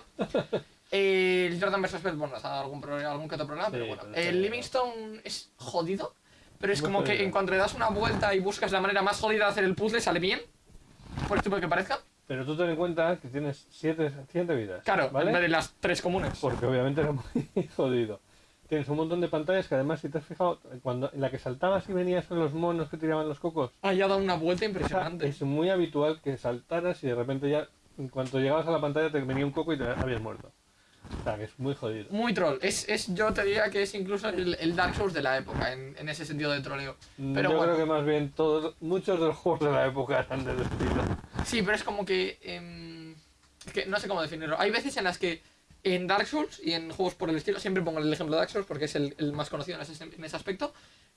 Eh, el Jordan vs. Pet, bueno, ha dado algún, algún que otro problema, Sí, pero bueno. pero El. Livingstone es jodido, pero es Muy como que en cuanto le das una vuelta y buscas la manera más jodida de hacer el puzzle, sale bien. Por estúpido que parezca. Pero tú ten en cuenta que tienes 7 siete vidas. Claro, en ¿vale? vez de las tres comunes. Porque obviamente era muy (laughs) jodido. Tienes un montón de pantallas que además, si te has fijado, cuando en la que saltabas y venías con los monos que tiraban los cocos, Ah, ya ha dado una vuelta impresionante. (laughs) es muy habitual que saltaras y de repente ya, en cuanto llegabas a la pantalla, te venía un coco y te habías muerto. O sea, que es muy jodido. Muy troll. Es, es, yo te diría que es incluso el, el Dark Souls de la época, en, en ese sentido de troleo. Pero Yo bueno. creo que más bien todos, muchos de los juegos de la época eran del estilo. Sí, pero es como que. em, es que no sé cómo definirlo. Hay veces en las que en Dark Souls y en juegos por el estilo, siempre pongo el ejemplo de Dark Souls porque es el, el más conocido en ese, en ese aspecto.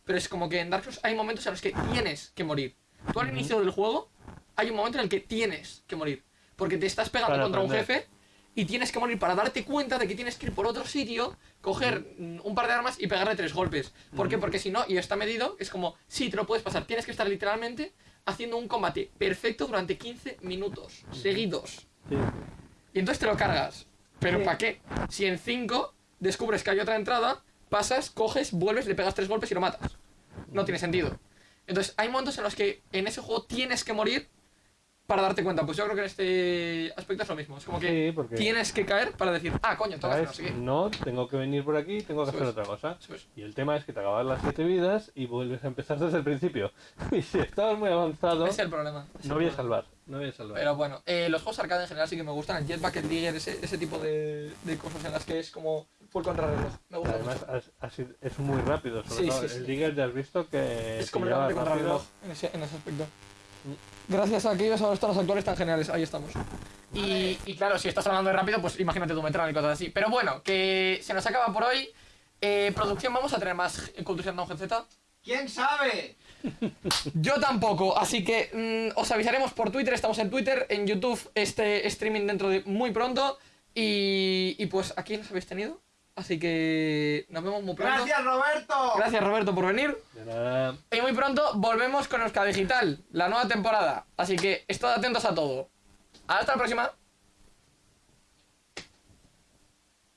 Pero es como que en Dark Souls hay momentos en los que tienes que morir. Tú al inicio del juego hay un momento en el que tienes que morir. Porque te estás pegando Para contra un jefe y tienes que morir para darte cuenta de que tienes que ir por otro sitio, coger mm, un par de armas y pegarle tres golpes. ¿Por qué? Porque si no, y está medido, es como, sí, te lo puedes pasar. Tienes que estar literalmente haciendo un combate perfecto durante 15 minutos seguidos. Sí. Y entonces te lo cargas. ¿Pero Sí. para qué? Si en 5 descubres que hay otra entrada, pasas, coges, vuelves, le pegas tres golpes y lo matas. No tiene sentido. Entonces, hay momentos en los que en ese juego tienes que morir para darte cuenta. Pues yo creo que en este aspecto es lo mismo. Es como que Sí, porque- tienes que caer para decir, ah, coño, tengo que hacer no tengo que venir por aquí, tengo que hacer otra cosa. Y el tema es que te acabas las siete vidas y vuelves a empezar desde el principio. (laughs) Y si estabas muy avanzado, es el problema. es no el voy a salvar. No voy a salvar. Pero bueno, eh, los juegos arcade en general sí que me gustan. El Jetpack, el Digger, ese, ese tipo de, de cosas en las que es como full contrarreloj. Me gusta Además, mucho. has- es muy rápido. Sobre Sí, todo sí, el Digger ya has visto que Es completamente contrarreloj en ese, en ese aspecto. Gracias a aquellos a los tonos actuales tan geniales, ahí estamos. Y, y claro, si estás hablando de rápido, pues imagínate tu Metron y cosas así. Pero bueno, que se nos acaba por hoy. Eh, producción, ¿vamos a tener más Culturation Down Z? ¿Quién sabe? (laughs) Yo tampoco, así que mm, os avisaremos por Twitter, estamos en Twitter, en YouTube, este streaming dentro de muy pronto. Y, y pues aquí nos habéis tenido. Así que nos vemos muy pronto. ¡Gracias, Roberto! Gracias Roberto por venir. De nada. Y muy pronto volvemos con Euska Digital, la nueva temporada. Así que estad atentos a todo. Hasta la próxima.